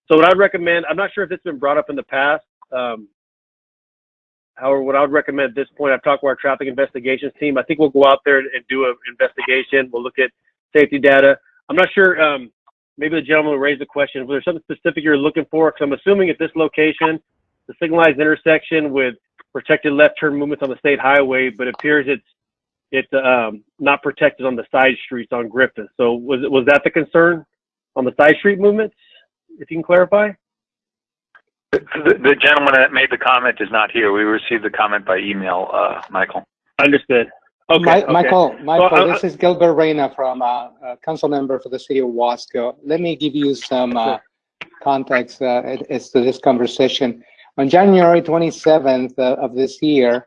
[SPEAKER 10] So what I'd recommend, I'm not sure if it's been brought up in the past. Um, however, what I would recommend at this point, I've talked to our traffic investigations team. I think we'll go out there and do an investigation. We'll look at safety data. I'm not sure um, maybe the gentleman will raise the question, was there something specific you're looking for? Because I'm assuming at this location, the signalized intersection with protected left turn movements on the state highway, but appears it's it's um, not protected on the side streets on Griffith. So was was that the concern on the side street movements? If you can clarify.
[SPEAKER 7] The, the gentleman that made the comment is not here. We received the comment by email, uh, Michael.
[SPEAKER 10] Understood. Okay,
[SPEAKER 13] Mi-
[SPEAKER 10] okay.
[SPEAKER 13] Michael, Michael,
[SPEAKER 10] Well, uh,
[SPEAKER 13] this is Gilbert Reyna from, uh, uh, council member for the city of Wasco. Let me give you some, uh, context, uh, as to this conversation. On January 27th uh, of this year, uh,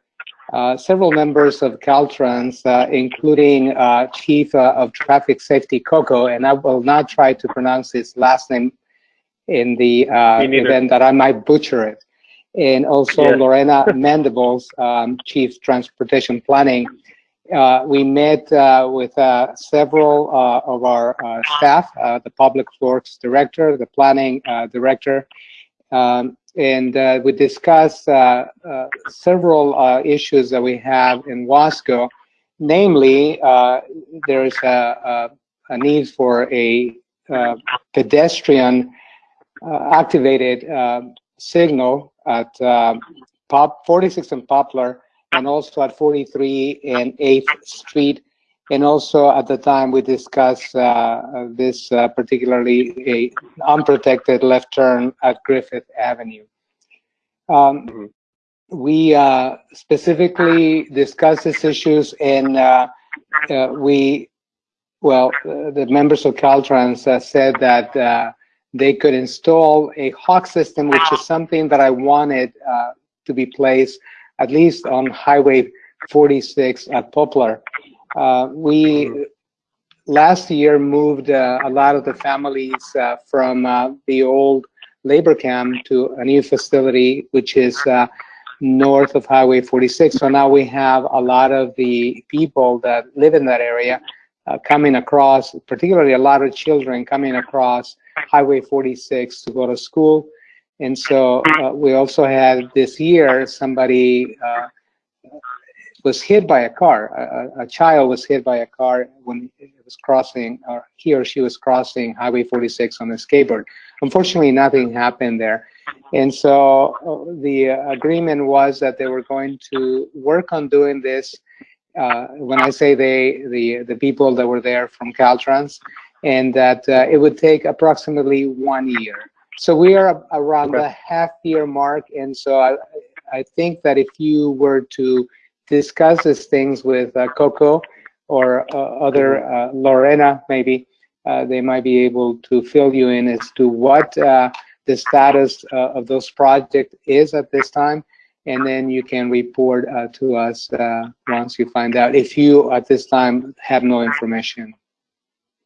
[SPEAKER 13] several members of Caltrans, uh, including, uh, Chief uh, of Traffic Safety Coco, and I will not try to pronounce his last name in the, uh, event that I might butcher it. And also
[SPEAKER 10] Yes.
[SPEAKER 13] Lorena [LAUGHS] Mendibles, um, Chief Transportation Planning, uh, we met uh, with uh, several uh, of our uh, staff, uh, the Public Works Director, the Planning uh, Director, um, and uh, we discussed uh, uh, several uh, issues that we have in Wasco. Namely, uh, there is a, a, a need for a uh, pedestrian activated signal at Pop 46 and Poplar and also at 43 and 8th Street. And also at the time we discussed uh, uh, this uh, particularly a unprotected left turn at Griffith Avenue. Um,
[SPEAKER 10] Mhm.
[SPEAKER 13] we uh, specifically discussed these issues and uh, uh, we, well, uh, the members of Caltrans uh, said that uh, they could install a hawk system, which is something that I wanted uh, to be placed at least on Highway 46 at Poplar. Uh, we last year moved uh, a lot of the families uh, from uh, the old labor camp to a new facility, which is uh, north of Highway 46. So now we have a lot of the people that live in that area uh, coming across, particularly a lot of children coming across Highway 46 to go to school. And so we also had this year somebody was hit by a car. A, a- child was hit by a car when it was crossing, or he or she was crossing Highway 46 on a skateboard. Unfortunately, nothing happened there. And so uh, the agreement was that they were going to work on doing this. Uh, when I say they, the the people that were there from Caltrans, and that uh, it would take approximately one year. So we are around the half year mark, and so I, I think that if you were to discuss these things with uh, Coco or uh, other uh, Lorena, maybe they might be able to fill you in as to what the status of those projects is at this time, and then you can report uh, to us uh, once you find out if you at this time have no information.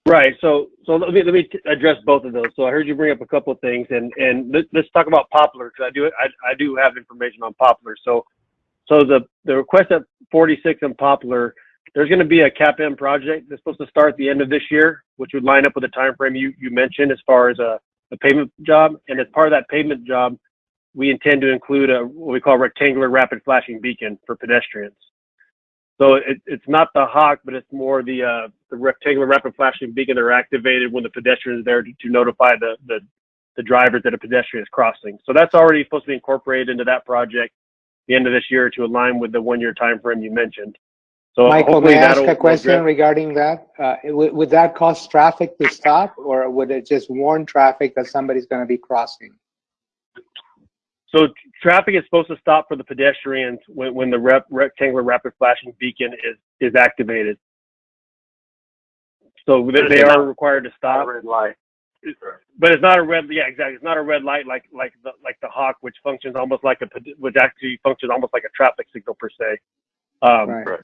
[SPEAKER 10] Right. So, so let me let me address both of those. So I heard you bring up a couple of things, and and let, let's talk about Poplar because I do I, I do have information on Poplar. So, so the the request at 46 and Poplar, there's going to be a cap CAPM project that's supposed to start at the end of this year, which would line up with the time frame you you mentioned as far as a a pavement job. And as part of that pavement job, we intend to include a what we call rectangular rapid flashing beacon for pedestrians. So it, it's not the hawk, but it's more the uh, the rectangular rapid flashing beacon that are activated when the pedestrian is there to, to notify the, the the drivers that a pedestrian is crossing. So that's already supposed to be incorporated into that project the end of this year to align with the one year time frame you mentioned. So
[SPEAKER 13] Michael,
[SPEAKER 10] hopefully
[SPEAKER 13] may I ask a question
[SPEAKER 10] address-
[SPEAKER 13] regarding that? Uh, would, would that cause traffic to stop, or would it just warn traffic that somebody's going to be crossing?
[SPEAKER 10] So traffic is supposed to stop for the pedestrians when, when the rep, rectangular rapid flashing beacon is, is activated. So they, they are required to stop.
[SPEAKER 9] Red light.
[SPEAKER 10] But it's not a red, yeah, exactly. It's not a red light like like the like the hawk, which functions almost like a which actually functions almost like a traffic signal per se. Um,
[SPEAKER 13] Right.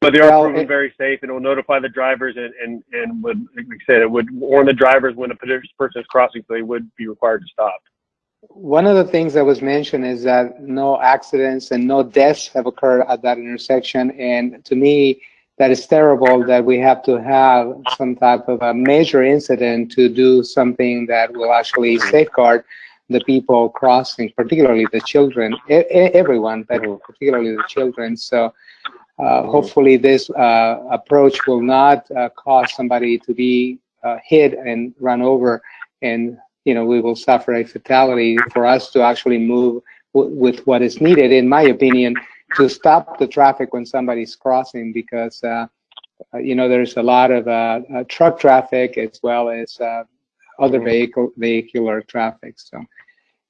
[SPEAKER 10] But they are
[SPEAKER 13] Well,
[SPEAKER 10] proven
[SPEAKER 13] it-
[SPEAKER 10] very safe, and it will notify the drivers, and and and would like I said, it would warn the drivers when a pedestrian person is crossing, so they would be required to stop.
[SPEAKER 13] One of the things that was mentioned is that no accidents and no deaths have occurred at that intersection. And to me, that is terrible that we have to have some type of a major incident to do something that will actually safeguard the people crossing, particularly the children, e- everyone, but particularly the children. So uh, hopefully this uh, approach will not uh, cause somebody to be uh, hit and run over and you know, we will suffer a fatality for us to actually move with what is needed, in my opinion, to stop the traffic when somebody's crossing because, uh, uh, you know, there's a lot of uh, uh, truck traffic as well as uh, other vehicle vehicular traffic. So,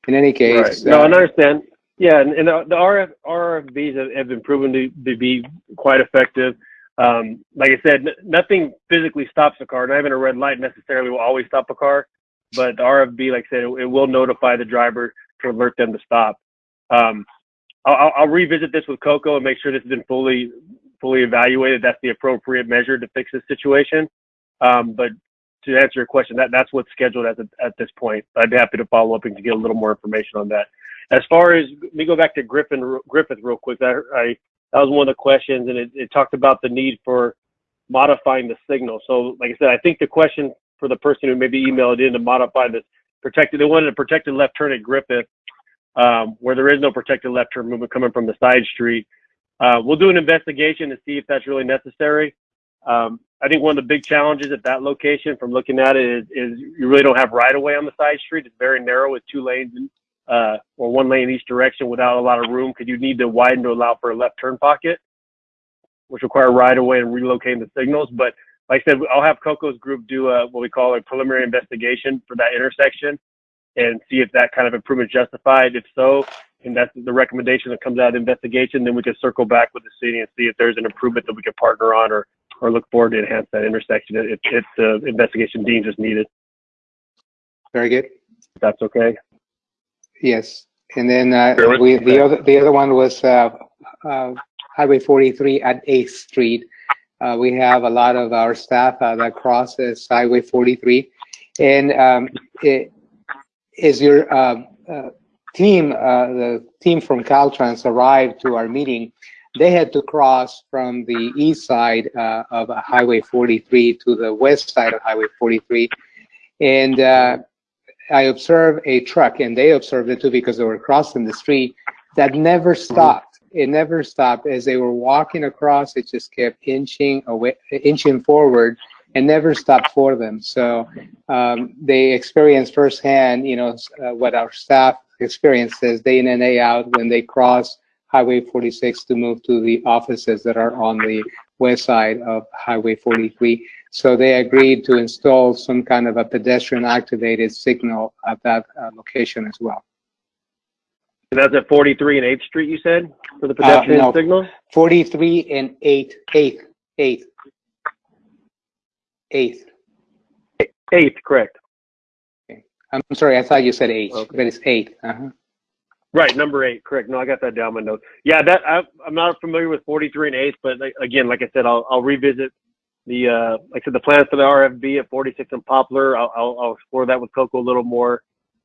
[SPEAKER 13] in any case,
[SPEAKER 10] No,
[SPEAKER 13] uh,
[SPEAKER 10] I understand. Yeah, and, and the, the RF, RFBs have, have been proven to, to be quite effective. Um, like I said, n- nothing physically stops a car. Not even a red light necessarily will always stop a car, but the RFB, like I said, it, it will notify the driver to alert them to stop. Um, I'll, I'll- revisit this with Coco and make sure this has been fully fully evaluated. That's the appropriate measure to fix this situation. Um, but to answer your question, that that's what's scheduled at the, at this point. I'd be happy to follow up and to get a little more information on that. As far as let me go back to Griffin Griffith real quick. I, I that was one of the questions, and it, it talked about the need for modifying the signal. So, like I said, I think the question for the person who maybe emailed in to modify this protected, they wanted a protected left turn at Griffith, um, where there is no protected left turn movement coming from the side street. Uh, we'll do an investigation to see if that's really necessary. Um, I think one of the big challenges at that location, from looking at it, is, is you really don't have right of way on the side street. It's very narrow with two lanes uh, or one lane each direction without a lot of room because you need to widen to allow for a left turn pocket, which require right of way and relocating the signals. But like I said, I'll have Coco's group do a, what we call a preliminary investigation for that intersection and see if that kind of improvement is justified. If so, and that's the recommendation that comes out of the investigation, then we can circle back with the city and see if there's an improvement that we can partner on or, or look forward to enhance that intersection if, if the investigation deems is needed.
[SPEAKER 13] very good.
[SPEAKER 10] If that's okay.
[SPEAKER 13] Yes, and then uh,
[SPEAKER 4] Chairman?
[SPEAKER 13] we the other the other one was uh, uh, Highway 43 at 8th Street. Uh, we have a lot of our staff uh, that crosses Highway 43, and um, it, is your uh, uh, team, uh, the team from Caltrans arrived to our meeting. They had to cross from the east side uh, of Highway 43 to the west side of Highway 43, and uh, I observed a truck, and they observed it too because they were crossing the street, that never stopped. It never stopped. As they were walking across, it just kept inching away, inching forward, and never stopped for them. So um, they experienced firsthand, you know, uh, what our staff experiences day in and day out when they cross Highway 46 to move to the offices that are on the west side of Highway 43. So they agreed to install some kind of a pedestrian activated signal at that uh, location as well.
[SPEAKER 10] And that's at 43 and 8th Street, you said, for the
[SPEAKER 13] Uh,
[SPEAKER 10] pedestrian
[SPEAKER 13] no.
[SPEAKER 10] signal?
[SPEAKER 13] 43 and 8, 8, 8, 8.
[SPEAKER 10] 8th, correct.
[SPEAKER 13] I'm sorry, I thought you said 8,
[SPEAKER 10] Okay.
[SPEAKER 13] but it's 8. Uh-huh.
[SPEAKER 10] Right, number eight, correct. No, I got that down my notes. Yeah, that I, I'm not familiar with 43 and 8th, but like, again, like I said, I'll, I'll revisit the uh, like I said, the plans for the RFB at 46 and Poplar. I'll, I'll, I'll explore that with Coco a little more.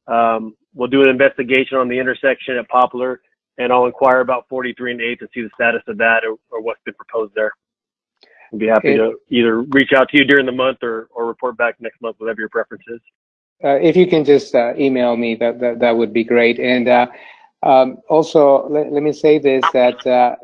[SPEAKER 10] Um, we'll do an investigation on the intersection at Poplar, and I'll inquire about 43 and 8th to see the status of that or, or what's been proposed there. I'd be happy
[SPEAKER 13] Okay.
[SPEAKER 10] to either reach out to you during the month or, or report back next month, whatever your preference is.
[SPEAKER 13] Uh, if you can just uh, email me, that, that that would be great. And uh, um, also, let, let me say this: that uh,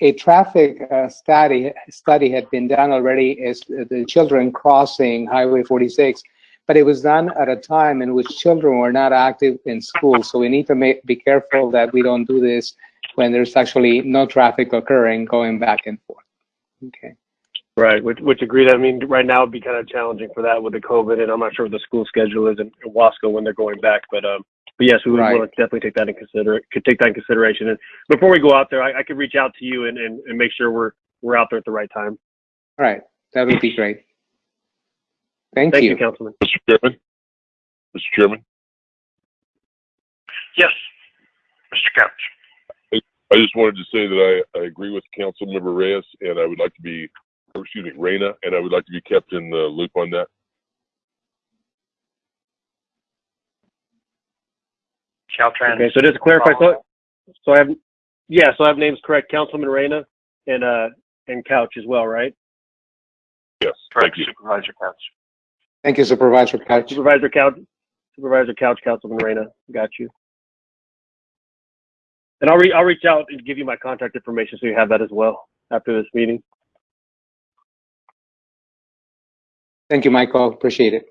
[SPEAKER 13] a traffic uh, study study had been done already as the children crossing Highway 46, but it was done at a time in which children were not active in school. So we need to make, be careful that we don't do this when there's actually no traffic occurring going back and forth. Okay.
[SPEAKER 10] Right, which, which agreed. I mean, right now it'd be kind of challenging for that with the COVID, and I'm not sure what the school schedule is in, in Wasco when they're going back. But um, but yes, we would
[SPEAKER 13] Right.
[SPEAKER 10] want to definitely take that in consider could take that in consideration. And before we go out there, I, I could reach out to you and, and, and make sure we're we're out there at the right time.
[SPEAKER 13] All right. That would be great. Thank,
[SPEAKER 10] Thank you,
[SPEAKER 13] you.
[SPEAKER 10] Councilman.
[SPEAKER 4] Mr. Chairman? Mr. Chairman,
[SPEAKER 9] Yes, Mr. Couch.
[SPEAKER 4] I just wanted to say that I, I agree with Councilmember Reyes, and I would like to be, or excuse me, Reyna, and I would like to be kept in the loop on that.
[SPEAKER 9] Caltrans.
[SPEAKER 10] Okay, so just to clarify, so so I have yeah, so I have names correct, Councilman Reyna and uh and Couch as well, right?
[SPEAKER 4] Yes,
[SPEAKER 9] Correct,
[SPEAKER 4] thank you.
[SPEAKER 9] Supervisor Couch.
[SPEAKER 13] Thank you, Supervisor Couch.
[SPEAKER 10] Supervisor Couch, Supervisor Couch, Councilman Reyna, got you. And I'll re- I'll reach out and give you my contact information so you have that as well after this meeting.
[SPEAKER 13] Thank you, Michael. Appreciate it.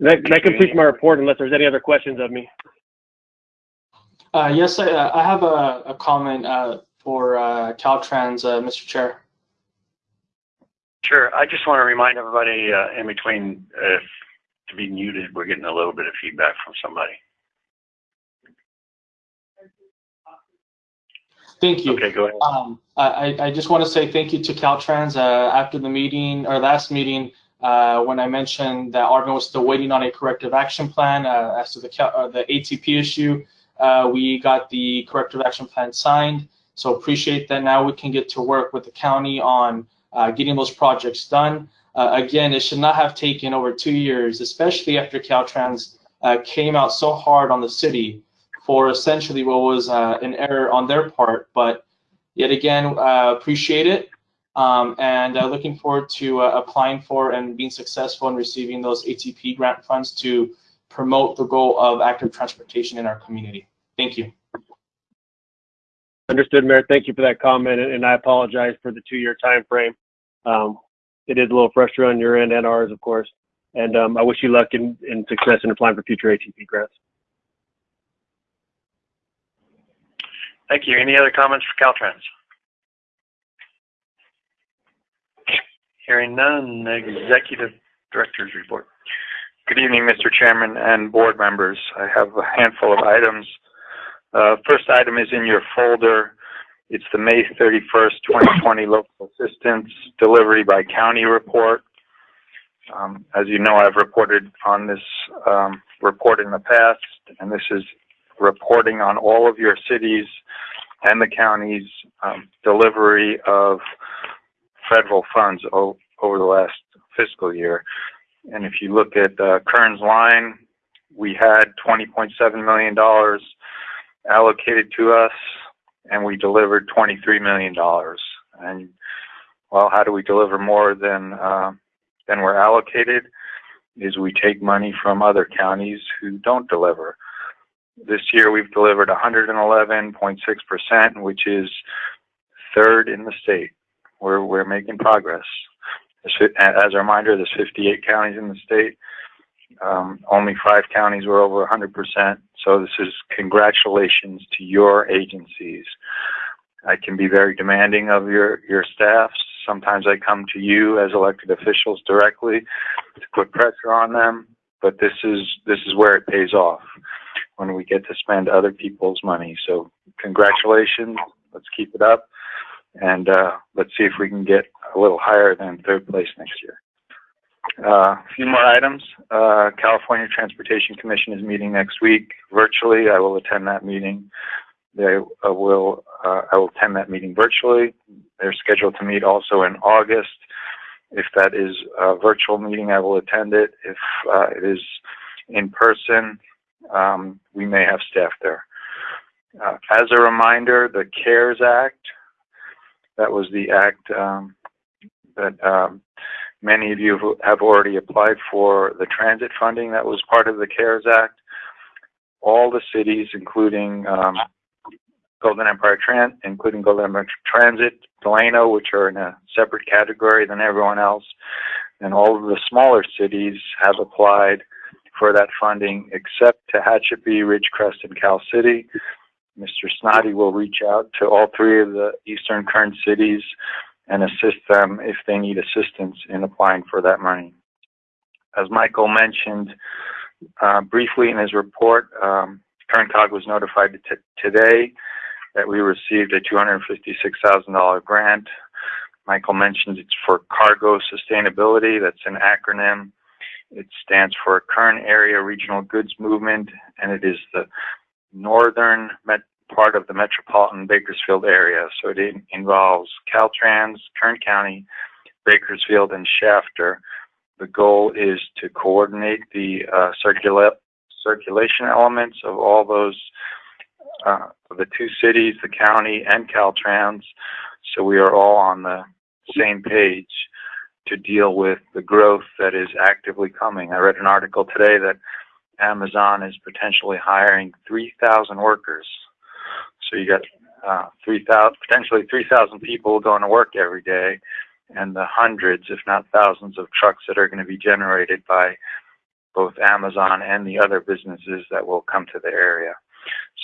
[SPEAKER 10] That, that completes my report unless there's any other questions of me.
[SPEAKER 6] Uh, yes, I, uh, I have a, a comment uh, for uh, Caltrans, uh, Mr. Chair.
[SPEAKER 9] Sure. I just want to remind everybody uh, in between uh, to be muted. We're getting a little bit of feedback from somebody.
[SPEAKER 6] Thank you.
[SPEAKER 9] Okay, go ahead.
[SPEAKER 6] Um, I, I- I just want to say thank you to Caltrans. Uh, after the meeting or last meeting, uh, when I mentioned that Arvin was still waiting on a corrective action plan uh, as to the uh, the ATP issue, uh, we got the corrective action plan signed. So appreciate that. Now we can get to work with the county on uh, getting those projects done. Uh, again, it should not have taken over two years, especially after Caltrans uh, came out so hard on the city for essentially what was uh, an error on their part. But yet again, uh, appreciate it. Um, and uh, looking forward to uh, applying for and being successful in receiving those ATP grant funds to promote the goal of active transportation in our community. Thank you.
[SPEAKER 10] Understood, Mayor. Thank you for that comment, and, I apologize for the two-year time frame. Um, it is a little frustrating on your end and ours, of course. And um, I wish you luck and, and success in applying for future ATP grants.
[SPEAKER 9] Thank you. Any other comments for Caltrans? Hearing none, Executive Director's report.
[SPEAKER 7] Good evening, Mr. Chairman and board members. I have a handful of items. Uh, First item is in your folder. It's the May 31st, 2020 [COUGHS] local assistance delivery by county report. Um, As you know, I've reported on this um, report in the past, and this is reporting on all of your cities and the county's um, delivery of federal funds over the last fiscal year. And if you look at uh, Kern's line, we had $20.7 million allocated to us, and we delivered $23 million. And well, how do we deliver more than uh, than we're allocated? Is we take money from other counties who don't deliver. This year we've delivered 111.6%, which is third in the state. We're we're making progress. As a reminder, there's 58 counties in the state. Um, only five counties were over 100%. So this is congratulations to your agencies. I can be very demanding of your, your staffs Sometimes I come to you as elected officials directly to put pressure on them, but this is, this is where it pays off when we get to spend other people's money. So congratulations. Let's keep it up. And, uh, let's see if we can get a little higher than third place next year. Uh, a few more items. Uh, California Transportation Commission is meeting next week virtually. I will attend that meeting. They uh, will, uh, I will attend that meeting virtually. They're scheduled to meet also in August. If that is a virtual meeting, I will attend it. If uh, it is in person, um, we may have staff there. Uh, as a reminder, the CARES Act, that was the act um, that um, many of you have already applied for the transit funding that was part of the CARES Act. All the cities, including um, Golden Empire Tran, including Golden Empire Transit, Delano, which are in a separate category than everyone else, and all of the smaller cities have applied for that funding, except Tehachapi, Ridgecrest, and Cal City. Mr. Snoddy will reach out to all three of the Eastern Kern cities and assist them if they need assistance in applying for that money. As Michael mentioned uh, briefly in his report, um, was notified today that we received a $256,000 grant. Michael mentioned it's for cargo sustainability. That's an acronym. It stands for Kern Area Regional Goods Movement, and it is the northern part of the metropolitan Bakersfield area. So it in- involves Caltrans, Kern County, Bakersfield, and Shafter. The goal is to coordinate the uh, circula- circulation elements of all those, uh, the two cities, the county, and Caltrans. So we are all on the same page to deal with the growth that is actively coming. I read an article today that Amazon is potentially hiring 3,000 workers. So you got uh, 3,000, potentially 3,000 people going to work every day, and the hundreds, if not thousands, of trucks that are going to be generated by both Amazon and the other businesses that will come to the area.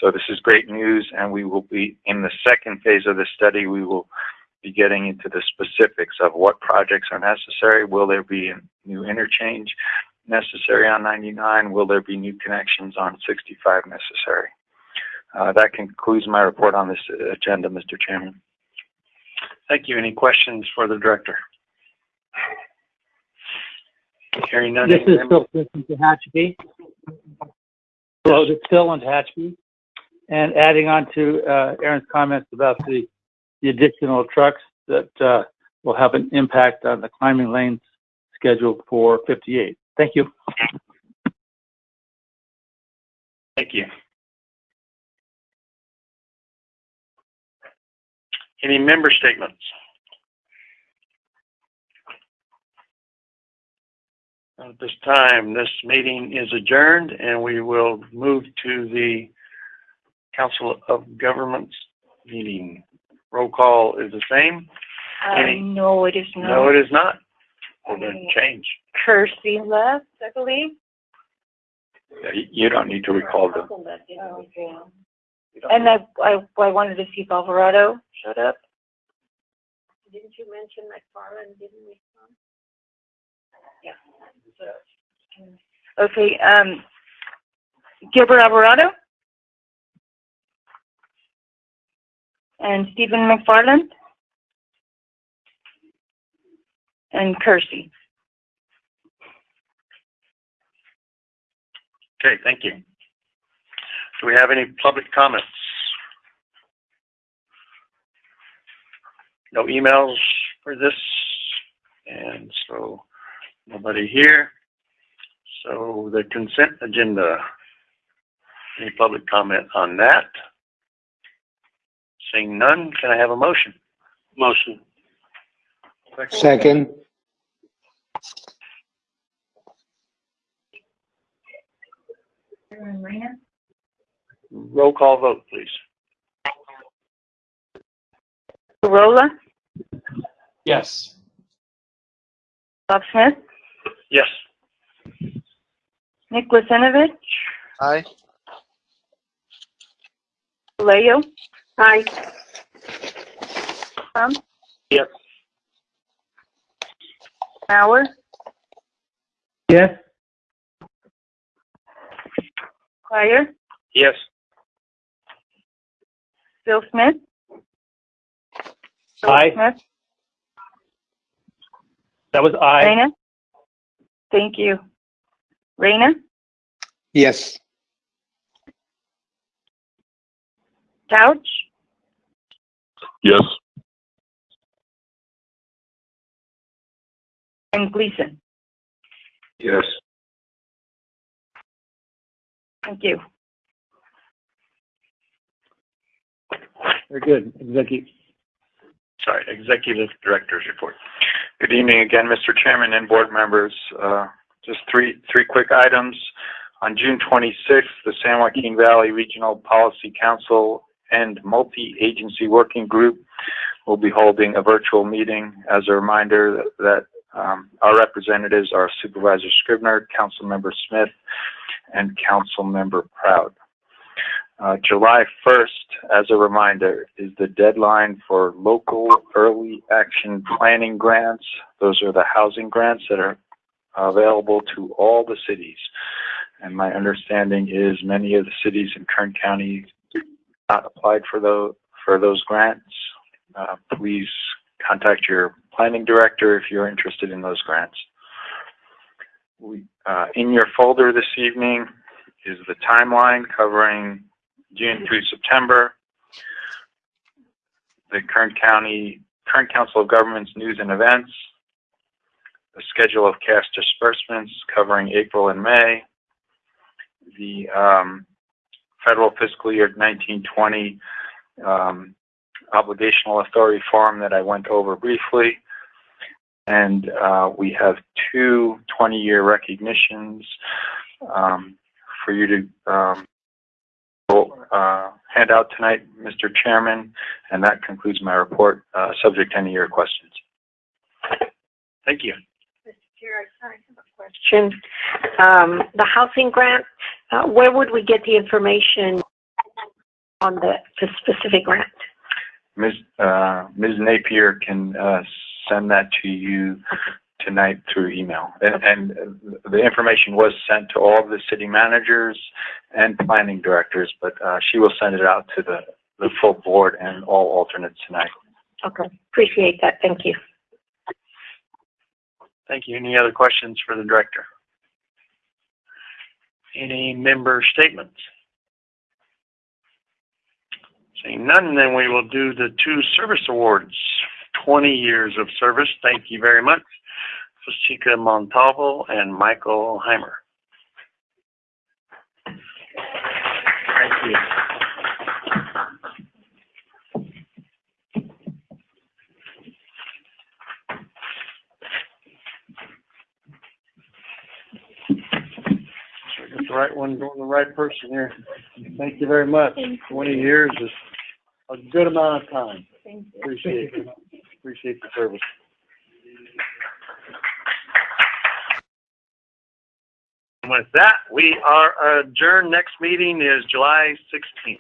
[SPEAKER 7] So this is great news, and we will be in the second phase of the study. We will be getting into the specifics of what projects are necessary. Will there be a new interchange necessary on 99? Will there be new connections on 65 necessary? Uh, that concludes my report on this agenda, Mr. Chairman.
[SPEAKER 9] Thank you. Any questions for the director? Hearing none.
[SPEAKER 14] This is Phil Smith from Tehachapi. Hello, this is Phil on Tehachapi. And adding on to uh, Aaron's comments about the, the additional trucks that uh, will have an impact on the climbing lanes scheduled for 58. Thank you.
[SPEAKER 9] Thank you. Any member statements? At this time, this meeting is adjourned and we will move to the Council of Governments meeting. Roll call is the same?
[SPEAKER 2] Uh,
[SPEAKER 9] Any-
[SPEAKER 2] no, it is not.
[SPEAKER 9] No,
[SPEAKER 2] not.
[SPEAKER 9] it is not. We're going to change.
[SPEAKER 2] Kersey left, I believe.
[SPEAKER 7] Yeah, You you don't need to recall them.
[SPEAKER 2] Okay. And I, I, I wanted to see if Alvarado showed up.
[SPEAKER 12] Didn't you mention McFarland didn't respond?
[SPEAKER 2] Yeah. Okay, um, Gilbert Alvarado? And Stephen McFarland? And Kersey.
[SPEAKER 9] Okay, thank you. Do we have any public comments? No emails for this, and so nobody here. So the consent agenda. Any public comment on that? Seeing none, can I have a motion? Motion.
[SPEAKER 13] Second,
[SPEAKER 9] Roll call vote, please.
[SPEAKER 2] Gurrola,
[SPEAKER 6] Yes.
[SPEAKER 2] Bob Smith,
[SPEAKER 9] Yes.
[SPEAKER 2] Nick Lisenovich,
[SPEAKER 15] Aye.
[SPEAKER 2] Leo,
[SPEAKER 12] Aye.
[SPEAKER 2] Tom, um,
[SPEAKER 9] Yes.
[SPEAKER 2] Bauer,
[SPEAKER 14] Yes?
[SPEAKER 2] Krier,
[SPEAKER 9] Yes.
[SPEAKER 2] Bill Smith. Bill
[SPEAKER 14] Aye.
[SPEAKER 2] Smith,
[SPEAKER 14] That was aye.
[SPEAKER 2] Reyna. Thank you. Reyna,
[SPEAKER 13] Yes.
[SPEAKER 2] Couch,
[SPEAKER 4] Yes.
[SPEAKER 2] and Gleason.
[SPEAKER 4] Yes.
[SPEAKER 2] Thank you.
[SPEAKER 10] Very good. Executive.
[SPEAKER 9] Sorry, Executive Director's Report.
[SPEAKER 7] Good evening again, Mr. Chairman and board members. Uh, Just three, three quick items. On June 26th, the San Joaquin Valley Regional Policy Council and Multi-Agency Working Group will be holding a virtual meeting. As a reminder that- um, our representatives are Supervisor Scrivner, Council Member Smith, and Council Member Proud. Uh, July 1st, as a reminder, is the deadline for local early action planning grants. Those are the housing grants that are available to all the cities. And my understanding is many of the cities in Kern County not applied for those, for those grants. Uh, please contact your planning director if you're interested in those grants. We, uh, in your folder this evening is the timeline covering June through September. The Kern County, Kern Council of Governments News and Events, the schedule of cash disbursements covering April and May, the um, federal fiscal year 1920 um, obligational authority form that I went over briefly, and uh, we have two 20-year recognitions um, for you to um, uh, hand out tonight, Mr. Chairman, and that concludes my report, uh, subject to any of your questions.
[SPEAKER 9] Thank you. Mr.
[SPEAKER 12] Chair, I have a question, um, the housing grant, uh, where would we get the information on the, the specific grant?
[SPEAKER 7] Ms. Uh, Ms. Napier can uh, send that to you tonight through email. And, and the information was sent to all of the city managers and planning directors, but uh, she will send it out to the, the full board and all alternates tonight.
[SPEAKER 12] Okay, appreciate that, thank you.
[SPEAKER 9] Thank you. Any other questions for the director? Any member statements? Seeing none, then we will do the two service awards. 20 years of service. Thank you very much. Fashika Montalvo and Michael Heimer. the right one going the right person here. Thank you very much. You. 20 years is a good amount of time. Appreciate it. Appreciate the service. With that, we are adjourned. Next meeting is July 16th.